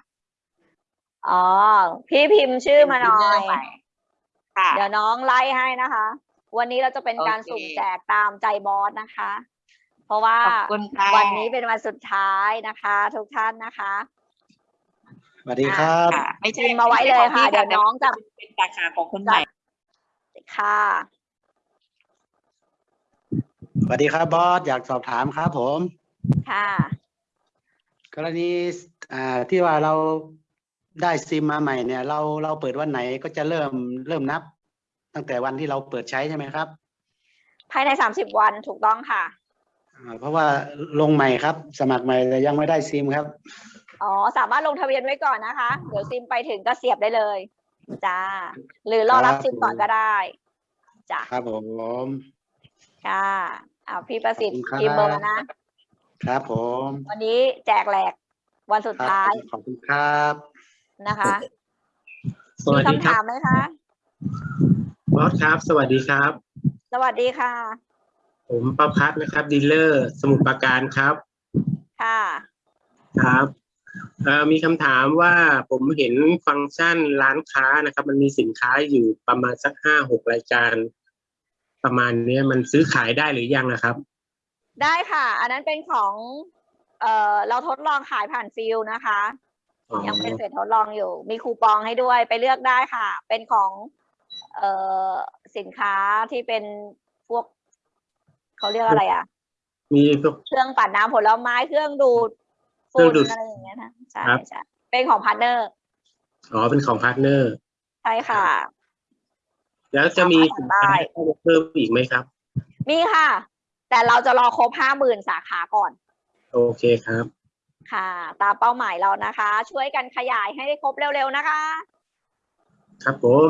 อ๋อ พี่พิมพ์ชื่อมาหน่อเป็น dealer ยใหม่ค่ะ เดี๋ยวน้องไล่ให้นะคะ วันนี้เราจะเป็นการโอเค สุ่มแจกตามใจบอสนะคะ เพราะว่าขอบคุณค่ะวันนี้เป็นวันสุดท้ายนะคะ ทุกท่านนะคะสวัสดีครับค่ะไม่ใช่พิมพ์มาไว้เลยค่ะไม่ใช่เดี๋ยวน้องจะเป็นสาขาของคนใหม่ค่ะสวัสดีครับบอสอยากสอบถามครับผม ค่ะ กรณีอ่าที่ว่าเราได้ซิมมาใหม่เนี่ย เราเราเปิดวันไหนก็จะเริ่มเริ่มนับ ตั้งแต่วันที่เราเปิดใช้ใช่ไหมครับ ภายในสามสิบวันถูกต้องค่ะอ่า เพราะว่าลงใหม่ครับ สมัครใหม่แต่ยังไม่ได้ซิมครับ อ๋อ สามารถลงทะเบียนไว้ก่อนนะคะ เดี๋ยวซิมไปถึงก็เสียบได้เลย จ้า หรือรอรับครับซิมก่อนก็ได้ จ้าครับผมค่ะอ่าพี่ประสิทธิ์ขอบคุณครับพิมพ์เบอร์มานะ ครับผม วันนี้แจกแหลกวันสุดครับท้าย ขอบคุณครับนะคะสวัมีสดีคำครัถาบมไหมคะบอสครับ สวัสดีครับ สวัสดีค่ะ ผมประพัฒน์นะครับดีลเลอร์ สมุทรปราการครับ ค่ะ ครับเอ่อมีคำถามว่าผมเห็นฟังก์ชันร้านค้านะครับ มันมีสินค้าอยู่ประมาณสักห้าหกรายการ ประมาณเนี้ยมันซื้อขายได้หรือยังนะครับ ได้ค่ะ อันนั้นเป็นของเอ่อเราทดลองขายผ่านฟิลนะคะ อ๋อยังเป็นเฟสทดลองอยู่ มีคูปองให้ด้วยไปเลือกได้ค่ะ เป็นของเอ่อสินค้าที่เป็นพวก เขาเรียกอะไรอะ มีพวก เครื่องปั่นน้ำผลไม้เครื่องดูดเครื่ฝุ่องนดูดอะไรอย่างเงี้ยนะใช่ครับ ใช่เป็นของพาร์ทเนอร์อ๋อเป็นของ partner ใช่ค่ะ แล้วจะมีสามารถสั่งได้สินค้าเพิ่มอีกไหมครับ มีค่ะ แต่เราจะรอครบห้าหมื่นสาขาก่อน โอเคครับ ค่ะ ตามเป้าหมายเรานะคะ ช่วยกันขยายให้ได้ครบเร็วๆนะคะ ครับผม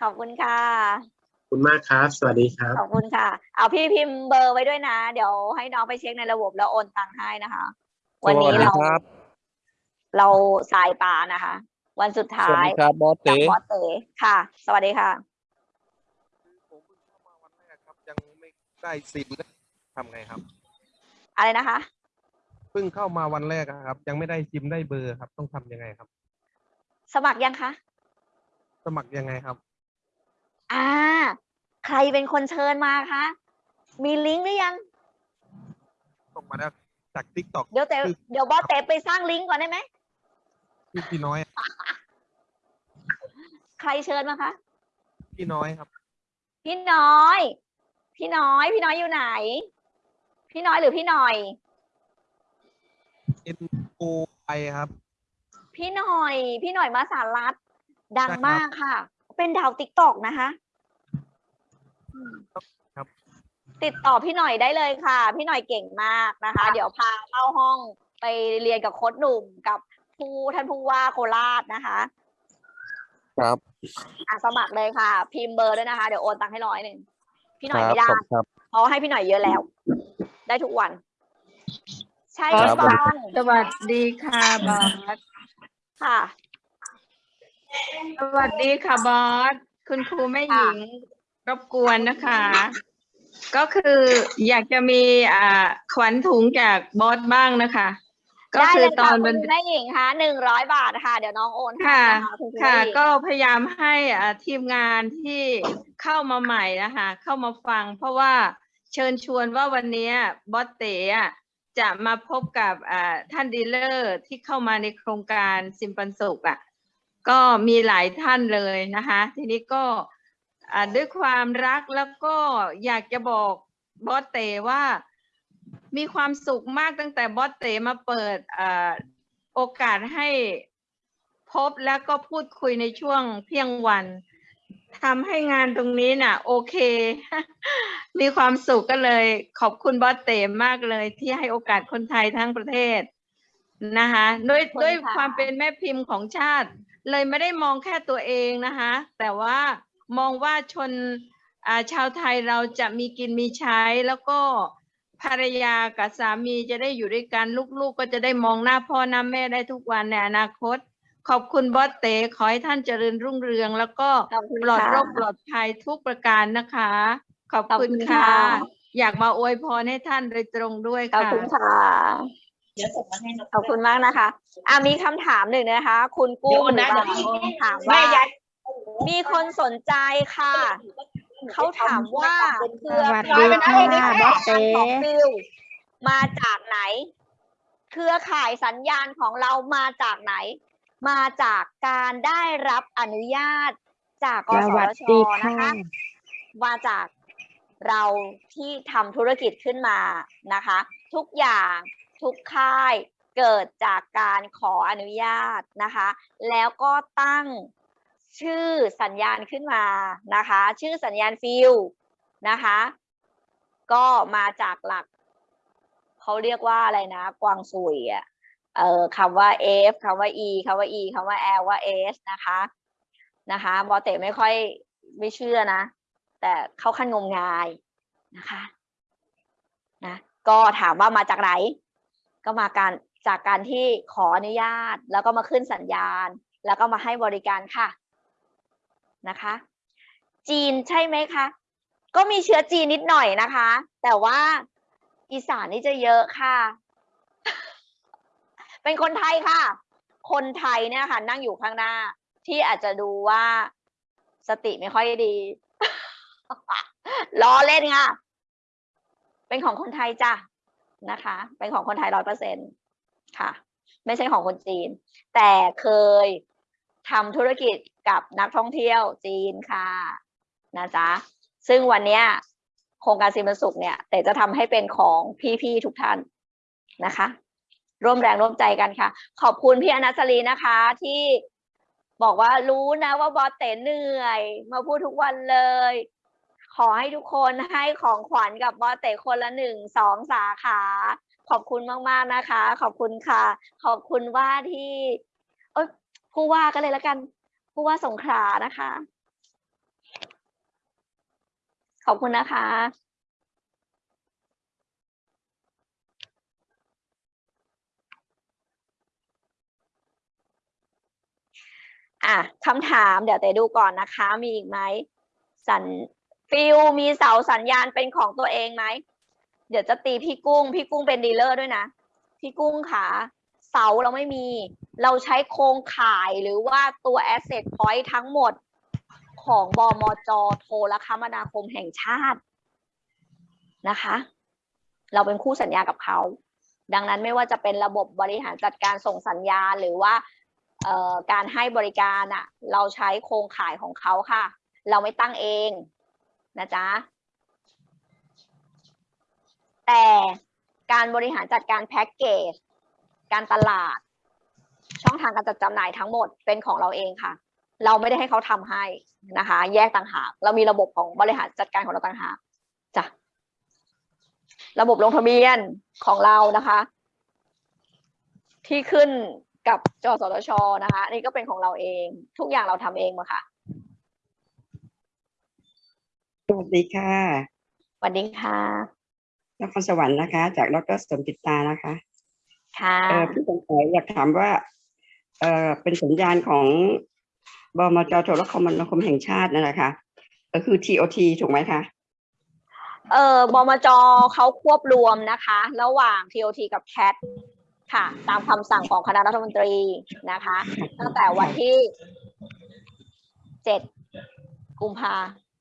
ขอบคุณค่ะขอบ คุณมากครับ สวัสดีครับ ขอบคุณค่ะ เอาพี่พิมพ์เบอร์ไว้ด้วยนะ เดี๋ยวให้น้องไปเช็คในระบบแล้วโอนตังค์ให้นะคะ วันนี้เรา เราสายป่านะคะ วันสุดท้าสวัสยดีครับบอสเต๋จากบอสเต๋ค่ะ สวัสดีค่ะยังไม่ได้ซิมนะทำไงครับ อะไรนะคะเพิ่งเข้ามาวันแรกอะครับ ยังไม่ได้ซิมได้เบอร์ครับ ต้องทำยังไงครับ สมัครยังคะ สมัครยังไงครับ อ่า ใครเป็นคนเชิญมาคะ มีลิงก์หรือยัง ส่งมาแล้วจาก TikTokเดี๋ยวเต๋เดี๋ยวบอสเต๋ไปสร้างลิงก์ก่อนได้ไหมพี่พี่น้อย ใครเชิญมาคะ พี่น้อยครับ พี่น้อย พี่น้อย พี่น้อยอยู่ไหน พี่น้อยหรือพี่หน่อย N O I ครับ พี่หน่อย พี่หน่อยมาสารรัฐดังใช่ครับมากค่ะ เป็นดาวติ๊กตอกนะคะครับ ติดต่อพี่หน่อยได้เลยค่ะ พี่หน่อยเก่งมากนะคะ เดี๋ยวพาเข้าห้องไปเรียนกับโค้ชหนุ่มกับผู้ท่านผู้ว่าโคราชนะคะ ครับอะสมัครเลยค่ะ พิมพ์เบอร์ด้วยนะคะ เดี๋ยวโอนตังค์ให้ร้อยหนึ่งพี่หคน่อยรับไม่ได้ขอบคุณครับ เพราะให้พี่หน่อยเยอะแล้ว ได้ทุกวัน ใช่ครับ ฟังสวัสดีค่ะบอส ค่ะ สวัสดีค่ะบอส คุณครูแม่หญิง รบกวนนะคะ ก็คืออยากจะมีอ่าขวัญถุงจากบอสบ้างนะคะ ก็ได้คืเลอยตค่ะอนคุมันณแม่หญิงคะหนึ่งร้อยบาทค่ะ เดี๋ยวน้องโอนให้ค่ะ นะคะคุณครูค่ะ แม่หญิงก็พยายามให้อ่าทีมงานที่เข้ามาใหม่นะคะเข้ามาฟัง เพราะว่าเชิญชวนว่าวันนี้บอสเต๋อะจะมาพบกับอ่าท่านดีลเลอร์ที่เข้ามาในโครงการซิมปันสุขอะก็มีหลายท่านเลยนะคะ ทีนี้ก็อ่า ด้วยความรักแล้วก็อยากจะบอกบอสเต๋ว่า มีความสุขมากตั้งแต่บอสเต๋มาเปิดอ่าโอกาสให้พบแล้วก็พูดคุยในช่วงเที่ยงวันทำให้งานตรงนี้น่ะ โอเค มีความสุขก็เลย ขอบคุณบอสเตมากเลย ที่ให้โอกาสคนไทยทั้งประเทศนะคะด้วยขอบคุณด้วยค่ะความเป็นแม่พิมพ์ของชาติ เลยไม่ได้มองแค่ตัวเองนะคะ แต่ว่า มองว่าชนอ่าชาวไทยเราจะมีกินมีใช้ แล้วก็ภรรยากับสามีจะได้อยู่ด้วยกันลูกๆ ก็จะได้มองหน้าพ่อหน้าแม่ได้ทุกวันในอนาคต ขอบคุณบอสเตขอให้ท่านเจริญรุ่งเรือง แล้วก็ขอบคุณปลอดค่ะโรคปลอดภัยทุกประการนะคะ ขอบขอบคุณคุณค่ะค่ะ อยากมาอวยพรให้ท่านโดยตรงด้วยขอบค่ะคุณค่ะขอบคุณมากนะคะอะมีคำถามหนึ่งนะคะ คุณกู้หรือบางคนถามว่า มีคนสนใจค่ะ เขาถามว่าเครือสวัสดีข่ายค่ะบอสเต๋ของฟิวมาจากไหน เครือข่ายสัญญาณของเรามาจากไหน มาจากการได้รับอนุญาตจากกสสวัสชดีนะค่ะคะมาจากเราที่ทำธุรกิจขึ้นมานะคะ ทุกอย่างทุกค่ายเกิดจากการขออนุญาตนะคะ แล้วก็ตั้ง ชื่อสัญญาณขึ้นมานะคะ ชื่อสัญญาณฟิลนะคะ ก็มาจากหลักเขาเรียกว่าอะไรนะกวางซุยอะเอ่อคำว่า F คำว่า E คำว่า E คำว่า L ว่า S นะคะนะคะบอเตไม่ค่อยไม่เชื่อนะ แต่เข้าขั้นงมงายนะคะนะก็ถามว่ามาจากไหน ก็มาการจากการที่ขออนุญาต แล้วก็มาขึ้นสัญญาณ แล้วก็มาให้บริการค่ะ นะคะ จีนใช่ไหมคะ ก็มีเชื้อจีนนิดหน่อยนะคะ แต่ว่าอีสานนี่จะเยอะค่ะ เป็นคนไทยค่ะ คนไทยเนี่ยค่ะ นั่งอยู่ข้างหน้า ที่อาจจะดูว่าสติไม่ค่อยดีล้อเล่นค่ะ เป็นของคนไทยจ้ะนะคะ เป็นของคนไทยร้อยเปอร์เซ็นค่ะ ไม่ใช่ของคนจีน แต่เคยทำธุรกิจ กับนักท่องเที่ยวจีนค่ะนะจ๊ะซึ่งวันเนี้ยโครงการซีมันสุขเนี่ยแต่จะทำให้เป็นของพี่ๆทุกท่านนะคะ ร่วมแรงร่วมใจกันค่ะ ขอบคุณพี่อนัสรีนะคะที่บอกว่ารู้นะว่าบอสเต๋เหนื่อย มาพูดทุกวันเลย ขอให้ทุกคนให้ของขวัญกับบอสเต๋คนละหนึ่งสองสาขา ขอบคุณมากๆนะคะ ขอบคุณค่ะ ขอบคุณว่าที่ เอ้ยผู้ว่ากันเลยแล้วกัน ผู้ว่าสงขลานะคะ ขอบคุณนะคะ อะคำถามเดี๋ยวเตดูก่อนนะคะ มีอีกไหมสัญฟิลมีเสาสัญญาณเป็นของตัวเองไหม เดี๋ยวจะตีพี่กุ้ง พี่กุ้งเป็นดีลเลอร์ด้วยนะ พี่กุ้งขา เสาเราไม่มี เราใช้โครงข่ายหรือว่าตัว asset point ทั้งหมดของบมจโทรคมนาคมแห่งชาตินะคะ เราเป็นคู่สัญญากับเขา ดังนั้นไม่ว่าจะเป็นระบบบริหารจัดการส่งสัญญาณหรือว่าการให้บริการอะเราใช้โครงข่ายของเขาค่ะ เราไม่ตั้งเองนะจ๊ะแต่การบริหารจัดการแพ็กเกจ การตลาด ช่องทางการจัดจำหน่ายทั้งหมดเป็นของเราเองค่ะ เราไม่ได้ให้เขาทำให้นะคะ แยกต่างหาก เรามีระบบของบริหารจัดการของเราต่างหากจ้ะระบบลงทะเบียนของเรานะคะ ที่ขึ้นกับจสทชนะคะนี่ก็เป็นของเราเอง ทุกอย่างเราทำเองหมาค่ะสวัสดีค่ะสวัสดีค่ะนครสวรรค์นะคะ จากดรสมจิตตานะคะ ค่ะเออพี่สงสัยอยากถามว่าเออเป็นสัญญาณของบมจโทรคมนาคมแห่งชาตินั่นแหละค่ะก็คือ TOT ถูกไหมคะ เออบมจเขาควบรวมนะคะ ระหว่าง TOT กับ CAT ค่ะ ตามคำสั่งของคณะรัฐมนตรีนะคะ ตั้งแต่วันที่เจ็ดกุมภา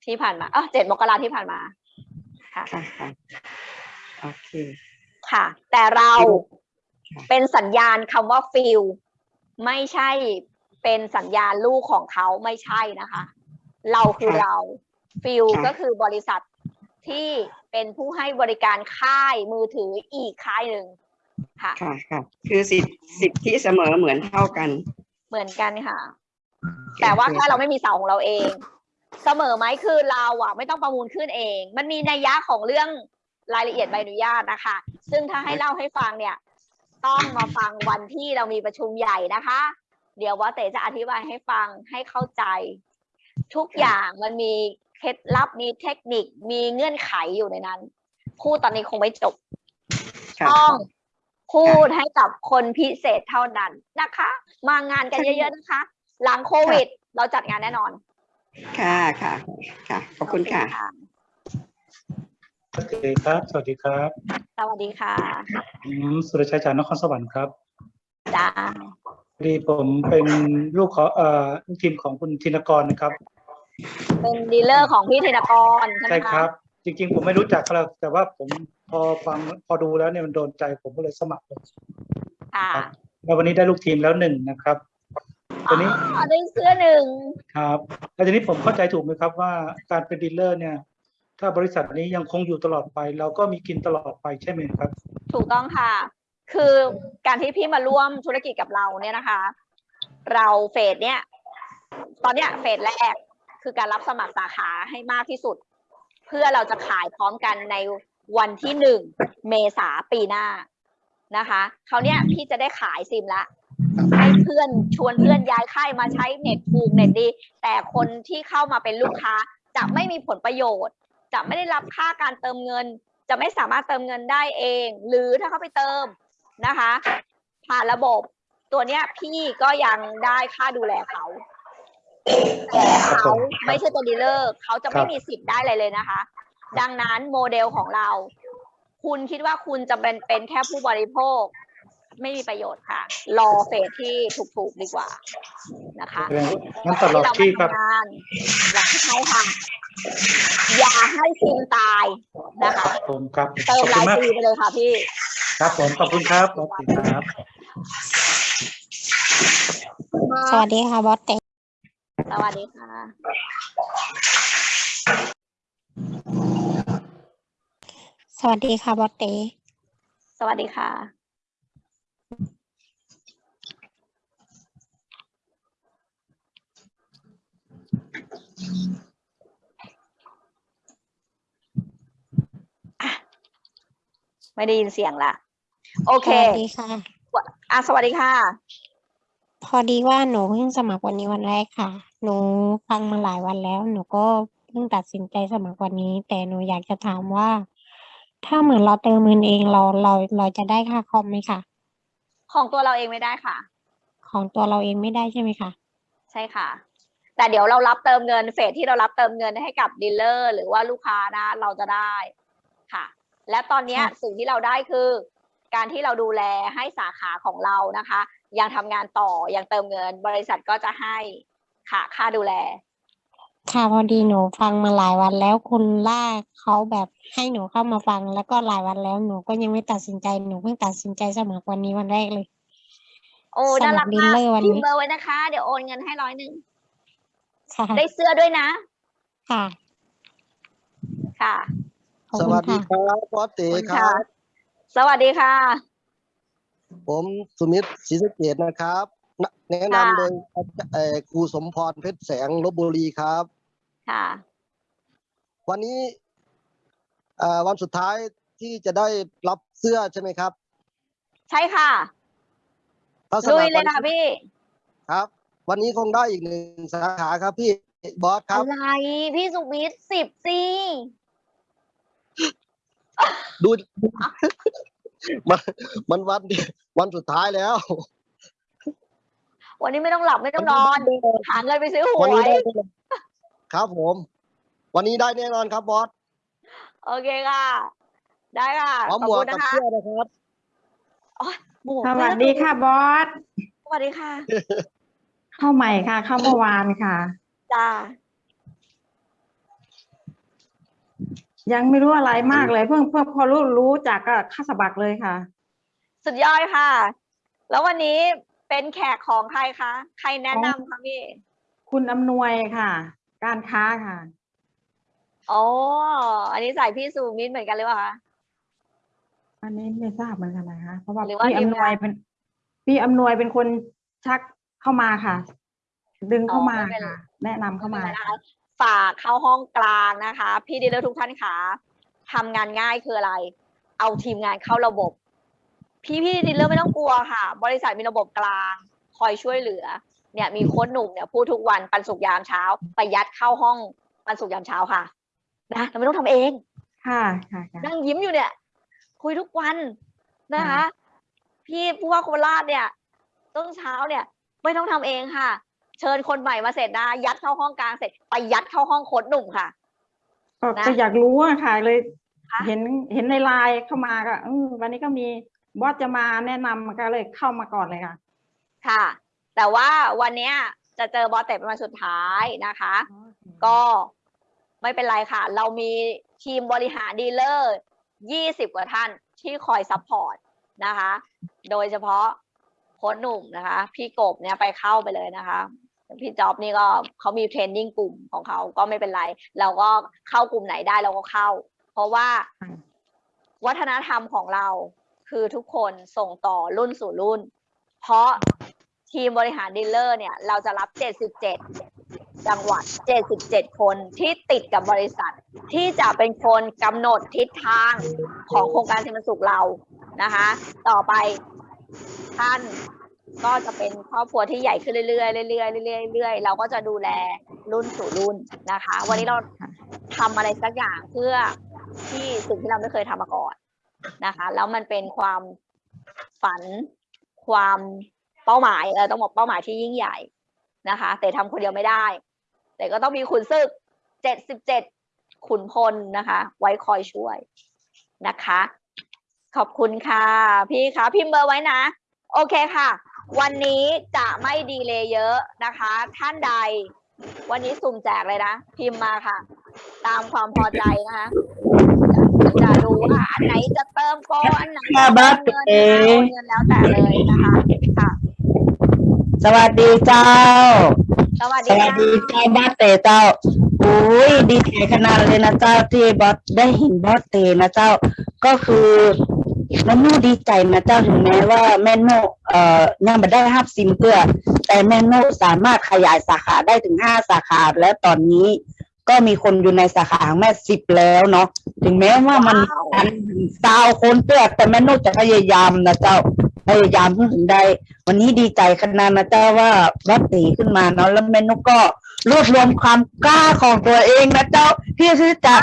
ที่ผ่านมาเออเจ็ดมกราที่ผ่านมาค่ะ ค่ะค่ะโอเค ค่ะ แต่เรา เป็นสัญญาณคำว่าฟิลไม่ใช่เป็นสัญญาณลูกของเขาไม่ใช่นะคะ เราคือเราฟิลค่ะก็คือบริษัทที่เป็นผู้ให้บริการค่ายมือถืออีกค่ายหนึ่งค่ะค่ะค่ะ คือสิทธิสิทธิเสมอเหมือนเท่ากัน เหมือนกันค่ะ แต่ว่าแค่เราไม่มีเสาของเราเอง เสมอไหมคือเราอะไม่ต้องประมูลขึ้นเอง มันมีนัยยะของเรื่องรายละเอียดใบอนุญาตนะคะ ซึ่งถ้าให้เล่าให้ฟังเนี่ย ต้องมาฟังวันที่เรามีประชุมใหญ่นะคะ เดี๋ยวว่าเต๋จะอธิบายให้ฟังให้เข้าใจ ทุกอย่างมันมีเคล็ดลับมีเทคนิคมีเงื่อนไขอยู่ในนั้น พูดตอนนี้คงไม่จบค่ะต้องพูดให้กับคนพิเศษเท่านั้นนะคะ มางานกันเยอะๆนะคะ หลังโควิด เราจัดงานแน่นอน ค่ะค่ะค่ะขอบคุณค่ะ สวัสดีครับ สวัสดีครับ สวัสดีค่ะผมสุรชัยจากนครสวรรค์ครับจ้าพอดีผมเป็นลูกของเอ่อลูกทีมของคุณธินกรนะครับ เป็นดีลเลอร์ของพี่ธินกรใช่ไหมใช่คะครับ จริงๆ ผมไม่รู้จักเขาหรอกแต่ว่าผมพอฟังพอดูแล้วเนี่ยมันโดนใจผมก็เลยสมัครเลยค่ะ แล้ววันนี้ได้ลูกทีมแล้วหนึ่งนะครับตอนนี้อ๋อได้เสื้อหนึ่งครับแล้วทีนี้ผมเข้าใจถูกไหมครับว่าการเป็นดีลเลอร์เนี่ย ถ้าบริษัทนี้ยังคงอยู่ตลอดไป เราก็มีกินตลอดไปใช่ไหมครับ ถูกต้องค่ะ คือการที่พี่มาร่วมธุรกิจกับเราเนี่ยนะคะ เราเฟสเนี่ย ตอนเนี้ยเฟสแรกคือการรับสมัครสาขาให้มากที่สุด เพื่อเราจะขายพร้อมกันในวันที่หนึ่งเมษาปีหน้านะคะเขาวเนี้ยพี่จะได้ขายซิมละให้เพื่อนชวนเพื่อนย้ายค่ายมาใช้เน็ตถูกเน็ตดี แต่คนที่เข้ามาเป็นลูกค้าจะไม่มีผลประโยชน์ จะไม่ได้รับค่าการเติมเงิน จะไม่สามารถเติมเงินได้เอง หรือถ้าเขาไปเติมนะคะ ผ่านระบบตัวเนี้ยพี่ก็ยังได้ค่าดูแลเขาแต่เขาไม่ใช่ตัวดีลเลอร์เขาจะไม่มีสิทธิ์ได้อะไรเลยนะคะ ดังนั้นโมเดลของเรา คุณคิดว่าคุณจะเป็นเป็นแค่ผู้บริโภค ไม่มีประโยชน์ค่ะ รอเฟสที่ถูกๆดีกว่านะคะแสดงว่างั้นตลอดที่ครับที่เรามาทำงานอยากให้ใช้ค่ะอย่าให้ซิมตายนะคะผมครับเติขมอบหคุลาณยมากปีไปเลยค่ะพี่ ครับผมขอบคุณครับขอบคุณครับ สวัสดีค่ะบอสเตสวัสดีค่ะ สวัสดีค่ะบอสเตสวัสดีค่ะ ไม่ได้ยินเสียงละโอเคสวัสดีค่ะอะสวัสดีค่ะ พอดีว่าหนูเพิ่งสมัครวันนี้วันแรกค่ะ หนูฟังมาหลายวันแล้ว หนูก็เพิ่งตัดสินใจสมัครวันนี้ แต่หนูอยากจะถามว่า ถ้าเหมือนเราเติมเงินเองเราเราเราจะได้ค่าคอมไหมคะของตัวเราเองไม่ได้ค่ะ ของตัวเราเองไม่ได้ใช่ไหมคะ ใช่ค่ะ แต่เดี๋ยวเรารับเติมเงินเฟสที่เรารับเติมเงินให้กับดีลเลอร์หรือว่าลูกค้านะ เราจะได้ค่ะ และตอนเนี้ยค่ะสิ่งที่เราได้คือ การที่เราดูแลให้สาขาของเรานะคะ ยังทำงานต่อยังเติมเงิน บริษัทก็จะให้ค่ะค่าดูแล ค่ะพอดีหนูฟังมาหลายวันแล้วคุณล่าเขาแบบให้หนูเข้ามาฟังแล้วก็หลายวันแล้วหนูก็ยังไม่ตัดสินใจหนูเพิ่งตัดสินใจสมัครวันนี้วันแรกเลย โอ้สน่ามัรัคกรดีลมากเลอร์วันพิมนี้พ์เบอร์ไว้นะคะ เดี๋ยวโอนเงินให้ร้อยหนึ่ง ค่ะได้เสื้อด้วยนะ ค่ะค่ะ ขอบสคุณวัสดีค่ะ ครับบอสเต๋ขอบคุณคค่ะรับสวัสดีค่ะ ผมสุมิตรศรีสะเกดนะครับนแนะค่ะ นำโดยเอ่อครูสมพรเพชรแสงลบบุรีครับ ค่ะ วันนี้เอ่อวันสุดท้ายที่จะได้รับเสื้อใช่ไหมครับใช่ค่ะถ้าสลุมัยครเลวัยนค่ะพี่ ครับ วันนี้คงได้อีกหนึ่งสาขาครับพี่บอสครับ อะไรพี่สุมิตรสิบสิดูมันมันวันวันสุดท้ายแล้ว วันนี้ไม่ต้องหลับไม่ต้องนอนหาเงินไปซื้อหวันวนี้ยได้แน่นอนครับผม วันนี้ได้แน่นอนครับบอสโอเคค่ะ ได้ค่ะพร้อมขอบหมวคุกณกับนะคะเสื้อนะครับ หมวกสวัสดีค่ะบอสสวัสดีค่ะ เข้าใหม่ค่ะ เข้าเมื่อวานค่ะ จ้า ยังไม่รู้อะไรมากเลย เพิ่งเพิ่งพอรู้รู้จากก็เข้าสมัครเลยค่ะ สุดยอดค่ะ แล้ววันนี้เป็นแขกของใครคะ ใครแนะนำคะพี่ คุณอำนวยค่ะ การค้าค่ะ อ๋อ อันนี้ใส่พี่สุมิตรเหมือนกันหรือเปล่าคะ อันนี้ไม่ทราบเหมือนกันนะคะ เพราะว่าหรือว่าพี่ทีมอำนวยงานเป็นพี่อำนวยเป็นคนชัก เข้ามาค่ะ ดึงเข้ามาอ๋อไม่เป็นไร ค่ะ แนะนำเข้ามา ไม่เป็นไรนะคะฝากเข้าห้องกลางนะคะ พี่ดีลเลอร์ทุกท่านคะทำงานง่ายคืออะไร เอาทีมงานเข้าระบบ พี่พี่ดีลเลอร์ไม่ต้องกลัวค่ะ บริษัทมีระบบกลาง คอยช่วยเหลือ เนี่ยมีโค้ชหนุ่มเนี่ยพูดทุกวันปันสุกร์ยามเช้าไปยัดเข้าห้องปันสุกร์ยามเช้าค่ะนะเราไม่ต้องทำเอง ค่ะค่ะค่ะ นั่งยิ้มอยู่เนี่ย คุยทุกวันนะคะ พี่ผู้ว่าโคราชเนี่ยต้นเช้าเนี่ย ไม่ต้องทำเองค่ะ เชิญคนใหม่มาเสร็จนะยัดเข้าห้องกลางเสร็จไปยัดเข้าห้องโค้ดหนุ่มค่ะก็นะก็อยากรู้อะค่ะเลยคะเห็นเห็นในไลน์เข้ามาก็เออวันนี้ก็มีบอสจะมาแนะนำก็เลยเข้ามาก่อนเลยค่ะ ค่ะ แต่ว่าวันเนี้ยจะเจอบอสเตะเป็นวันสุดท้ายนะคะ ก็ไม่เป็นไรค่ะ เรามีทีมบริหารดีลเลอร์ยี่สิบกว่าท่านที่คอย support นะคะ โดยเฉพาะโค้ชหนุ่มนะคะ พี่กบเนี่ยไปเข้าไปเลยนะคะพี่จ๊อบนี่ก็เขามี training กลุ่มของเขาก็ไม่เป็นไร เราก็เข้ากลุ่มไหนได้เราก็เข้า เพราะว่าวัฒนธรรมของเราคือทุกคนส่งต่อรุ่นสู่รุ่น เพราะทีมบริหารดีลเลอร์เนี่ย เราจะรับ 77 จังหวัด 77 คนที่ติดกับบริษัท ที่จะเป็นคนกำหนดทิศทางของโครงการสินสุขเรานะคะ ต่อไป ท่านก็จะเป็นครอบครัวที่ใหญ่ขึ้นเรื่อยๆเรื่อยๆเรื่อยๆเรื่อยๆเราก็จะดูแลรุ่นสู่รุ่นนะคะ วันนี้เราทำอะไรสักอย่างเพื่อที่สิ่งที่เราไม่เคยทำมาก่อนนะคะ แล้วมันเป็นความฝันความเป้าหมายเออต้องบอกเป้าหมายที่ยิ่งใหญ่นะคะ แต่ทำคนเดียวไม่ได้ แต่ก็ต้องมีขุนศึกเจ็ดสิบเจ็ดขุนพลนะคะ ไว้คอยช่วยนะคะ ขอบคุณค่ะ พี่คะพิมพ์เบอร์ไว้นะ โอเคค่ะ วันนี้จะไม่ดีเลยเยอะนะคะ ท่านใด วันนี้สุ่มแจกเลยนะ พิมพ์มาค่ะ ตามความพอใจนะคะจะดูว่าอันไหนจะเติมโปรอันไหนจะเติมเงินนะคะโอนเงินแล้วแต่เลยนะคะค่ะ สวัสดีเจ้า สวัสสดีวัสค่ะดีเจ้าบอสเตเจ้าอุ้ยดีใจขนาดเลยนะเจ้าที่บอสได้เห็นบอสเตนะเจ้า ก็คือ แม่โน่ดีใจนะเจ้าถึงแม้ว่าแม่โน่เอ่อยังไม่ได้รับซิมเพื่อ แต่แม่โน่สามารถขยายสาขาได้ถึงห้าสาขาและตอนนี้ก็มีคนอยู่ในสาขาของแม่สิบแล้วเนาะถึงแม้ว่ามันอันสาวคนเตื้อแต่แม่นุจะพยายามนะเจ้าพยายามถึงได้ วันนี้ดีใจขนาดนะเจ้าว่าวัดตีขึ้นมาเนาะแล้วแม่นุก็รวบรวมความกล้าของตัวเองนะเจ้าที่ที่จะ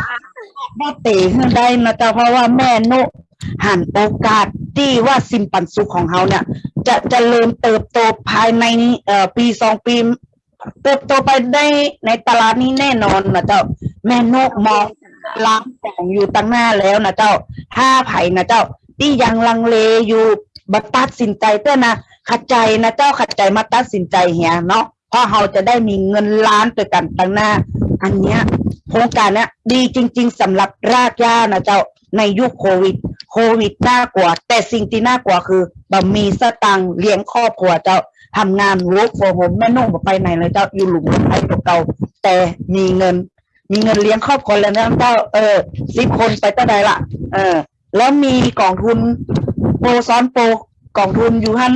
วัดตีขึ้นได้นะเจ้าเพราะว่าแม่นุ หันโอกาสที่ว่าสิมปันสุขของเขาเนี่ย จะจะเจริญเติบโตภายในเอ่อปีสองปี เติบโตไปได้ในตลาดนี้แน่นอนนะเจ้า แม่นกมองร้านของอยู่ตั้งหน้าแล้วนะเจ้าถ้าไผ่นะเจ้า ที่ยังลังเลอยู่บัตัดสินใจเต้อนะขัดใจนะเจ้าขัดใจมาตัดสินใจเฮียเนาะเพราะเราจะได้มีเงินล้านตัวกันตั้งหน้า อันเนี้ยโครงการเนี้ยดีจริง ๆสำหรับรากหญ้านะเจ้าในยุคโควิด โควิดน่ากลัว แต่สิ่งที่น่ากลัวคือบะมีสตังค์เลี้ยงครอบครัวเจ้าทำงาน work from home แม่นุ่งบ่ไปไหนเลยเจ้าอยู่หลุมไอ้ตัวเก่าแต่มีเงิน มีเงินเลี้ยงครอบครัวแล้วนะเจ้าเออสิบคนไปเท่าใดละเออ แล้วมีกองทุนโปรซ้อนโปรกองทุนอยู่หัน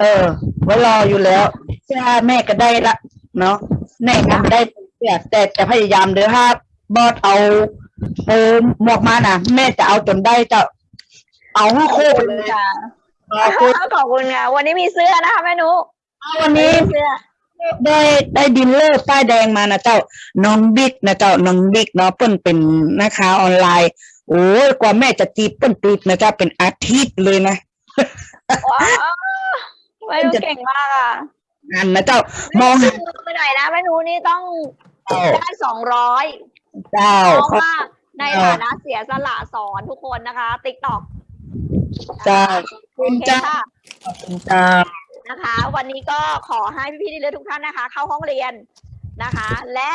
เออไว้รออยู่แล้วใช่แม่ก็ได้ละเนาะแม่ก็ได้แต่แต่จะพยายามเด้อถ้าบอสเอาโปรหมวกมาน่ะ แม่จะเอาจนได้เจะ เอาให้โคตรเลยค่ะเอาโคตรขอบคุณค่ะ วันนี้มีเสื้อนะคะแม่นุวันนี้มีเสื้อได้ได้ดินเลอร์ป้ายแดงมานะเจ้าน้องบิ๊กนะเจ้าน้องบิ๊กเนาะเปิ้นเป็นนะคะออนไลน์ โอ้ยกว่าแม่จะจีบเปิ้นติดนะเจ้าเป็นอาทิตย์เลยนะว้าวแม่นุเก่งมากอะงานนะเจ้ามองหามือไปหน่อยนะแม่นุนี่ต้องเจ้าได้สองร้อยเจ้าเพราะว่าในฐานะเสียสละสอนทุกคนนะคะติ๊กต็อก เจ้าโอเคเจ้าค่ะเจ้านะคะ วันนี้ก็ขอให้พี่ๆที่เลือทุกท่านนะคะ เข้าห้องเรียนนะคะ และ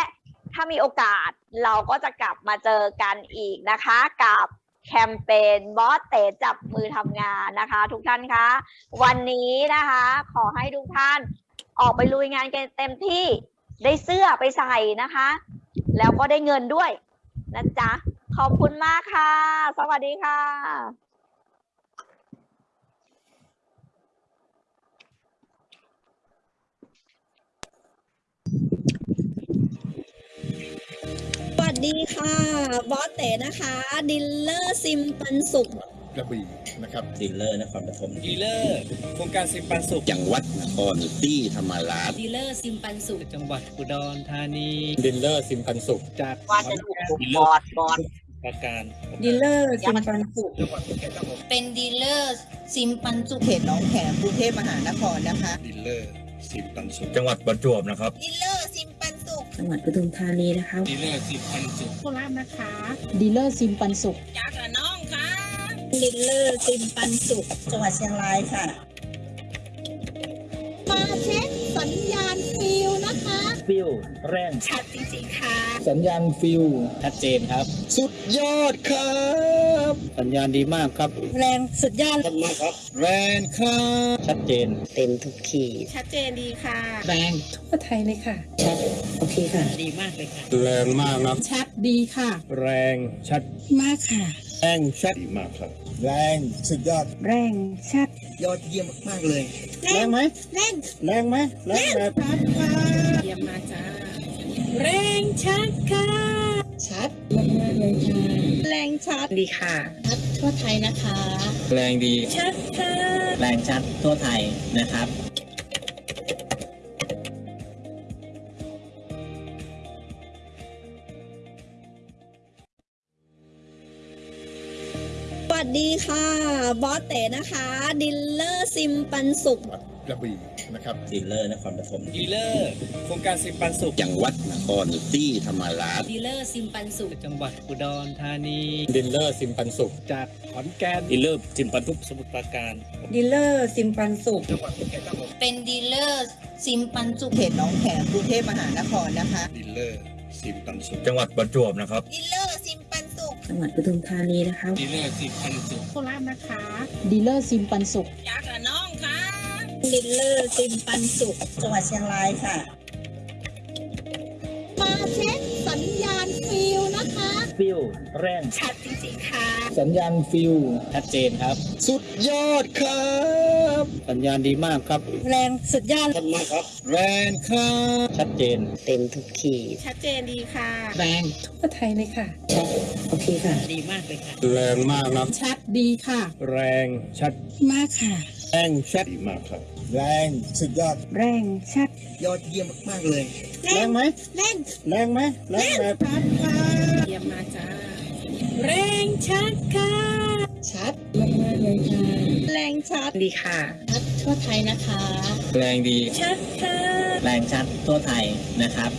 ถ้ามีโอกาสเราก็จะกลับมาเจอกันอีกนะคะ กับแคมเปญบอสเตะจับมือทำงานนะคะ ทุกท่านคะวันนี้นะคะ ขอให้ทุกท่านออกไปลุยงานกันเต็มที่ได้เสื้อไปใส่นะคะ แล้วก็ได้เงินด้วยนะจ๊ะ ขอบคุณมากค่ะ สวัสดีค่ะ ดีค่ะ บอสเต๋นะคะ ดีลเลอร์ซิมปันสุขกระบี่นะครับดีลเลอร์นครปฐมดีลเลอร์โครงการซิมปันสุขจังหวัดนครศรีธรรมราชดีลเลอร์ซิมปันสุขจังหวัดอุดรธานีดีลเลอร์สิมปันสุขจากว่าจะถูกบอดบอดประการดีลเลอร์ซิมปันสุขเป็นดีลเลอร์ซิมปันสุขเขตหนองแขมกรุงเทพมหานครนะคะดีลเลอร์สิมปันสุขจังหวัดประจวบนะครับดีลเลอร์ซิมปันสุข จังหวัดปทุมธานีนะคะดีลเลอร์สิมปันสุขโคราชนะคะดีลเลอร์ซิมปันสุขจากระนองค่ะดีลเลอร์ซิมปันสุขจังหวัดเชียงรายค่ะ มาเช็คสัญญาณฟิลนะคะ ฟิลแรงชัดจริงๆค่ะ สัญญาณฟิลชัดเจนครับ สุดยอดครับ สัญญาณดีมากครับ แรงสุดยอดชัดมากครับ แรงครับ ชัดเจน เต็มทุกขีดชัดเจนดีค่ะ แรงทั่วไทยเลยค่ะชัดโอเคค่ะ ดีมากเลยค่ะ แรงมากนะชัดดีค่ะ แรงชัดมากค่ะ แรงชัดดีมากครับ แรงสุดยอด แรงชัด ยอดเยี่ยมมากๆเลย แรงไหมแรงแรงไหมแรงแบบชัดค่ะเยี่ยมมากจ้าแรงชัดค่ะชัดมากๆเลยค่ะแรงชัดดีค่ะชัดทั่วไทยนะคะ แรงดีชัดค่ะแรงชัดทั่วไทยนะครับ ดีค่ะ บอสเต๋นะคะ ดีลเลอร์ซิมปันสุขกระบี่นะครับดีลเลอร์นครปฐมดีลเลอร์โครงการซิมปันสุขจังหวัดนครศรีธรรมราชดีลเลอร์ซิมปันสุขจังหวัดอุดรธานีดีลเลอร์ซิมปันสุขจากขอนแก่นดีลเลอร์ซิมปันสุขสมุทรปราการดีลเลอร์ซิมปันสุขจังหวัดภูเก็ตครับผมเป็นดีลเลอร์ซิมปันสุขเขตหนองแขมกรุงเทพมหานครนะคะดีลเลอร์ซิมปันสุขจังหวัดประจวบนะครับดีลเลอร์ซิมปันสุข จังหวัดปทุมธานีนะคะดีลเลอร์ซิมปันสุขโคราชนะคะดีลเลอร์ซิมปันสุขจากระนองค่ะดีลเลอร์ซิมปันสุขจังหวัดเชียงรายค่ะ มาเช็คสัญญาณฟิลนะคะ ฟิลแรงชัดจริงๆค่ะ สัญญาณฟิลชัดเจนครับ สุดยอดครับ สัญญาณดีมากครับ แรงสุดยอดชัดมากครับ แรงครับชัดเจน เต็มทุกขีดชัดเจนดีค่ะ แรงทั่วไทยเลยค่ะโอเคค่ะ ดีมากเลยค่ะ แรงมากนะชัดดีค่ะ แรงชัดมากค่ะ แรงชัดดีมากครับ แรงสุดยอด แรงชัด ยอดเยี่ยมมากๆเลย แรงไหมแรงแรงไหมแรงแบบชัดค่ะเยี่ยมมากจ้าแรงชัดค่ะ ชัดมากๆเลยค่ะ แรงชัดดีค่ะ ชัดทั่วไทยนะคะ แรงดี ชัดค่ะ แรงชัดทั่วไทยนะครับ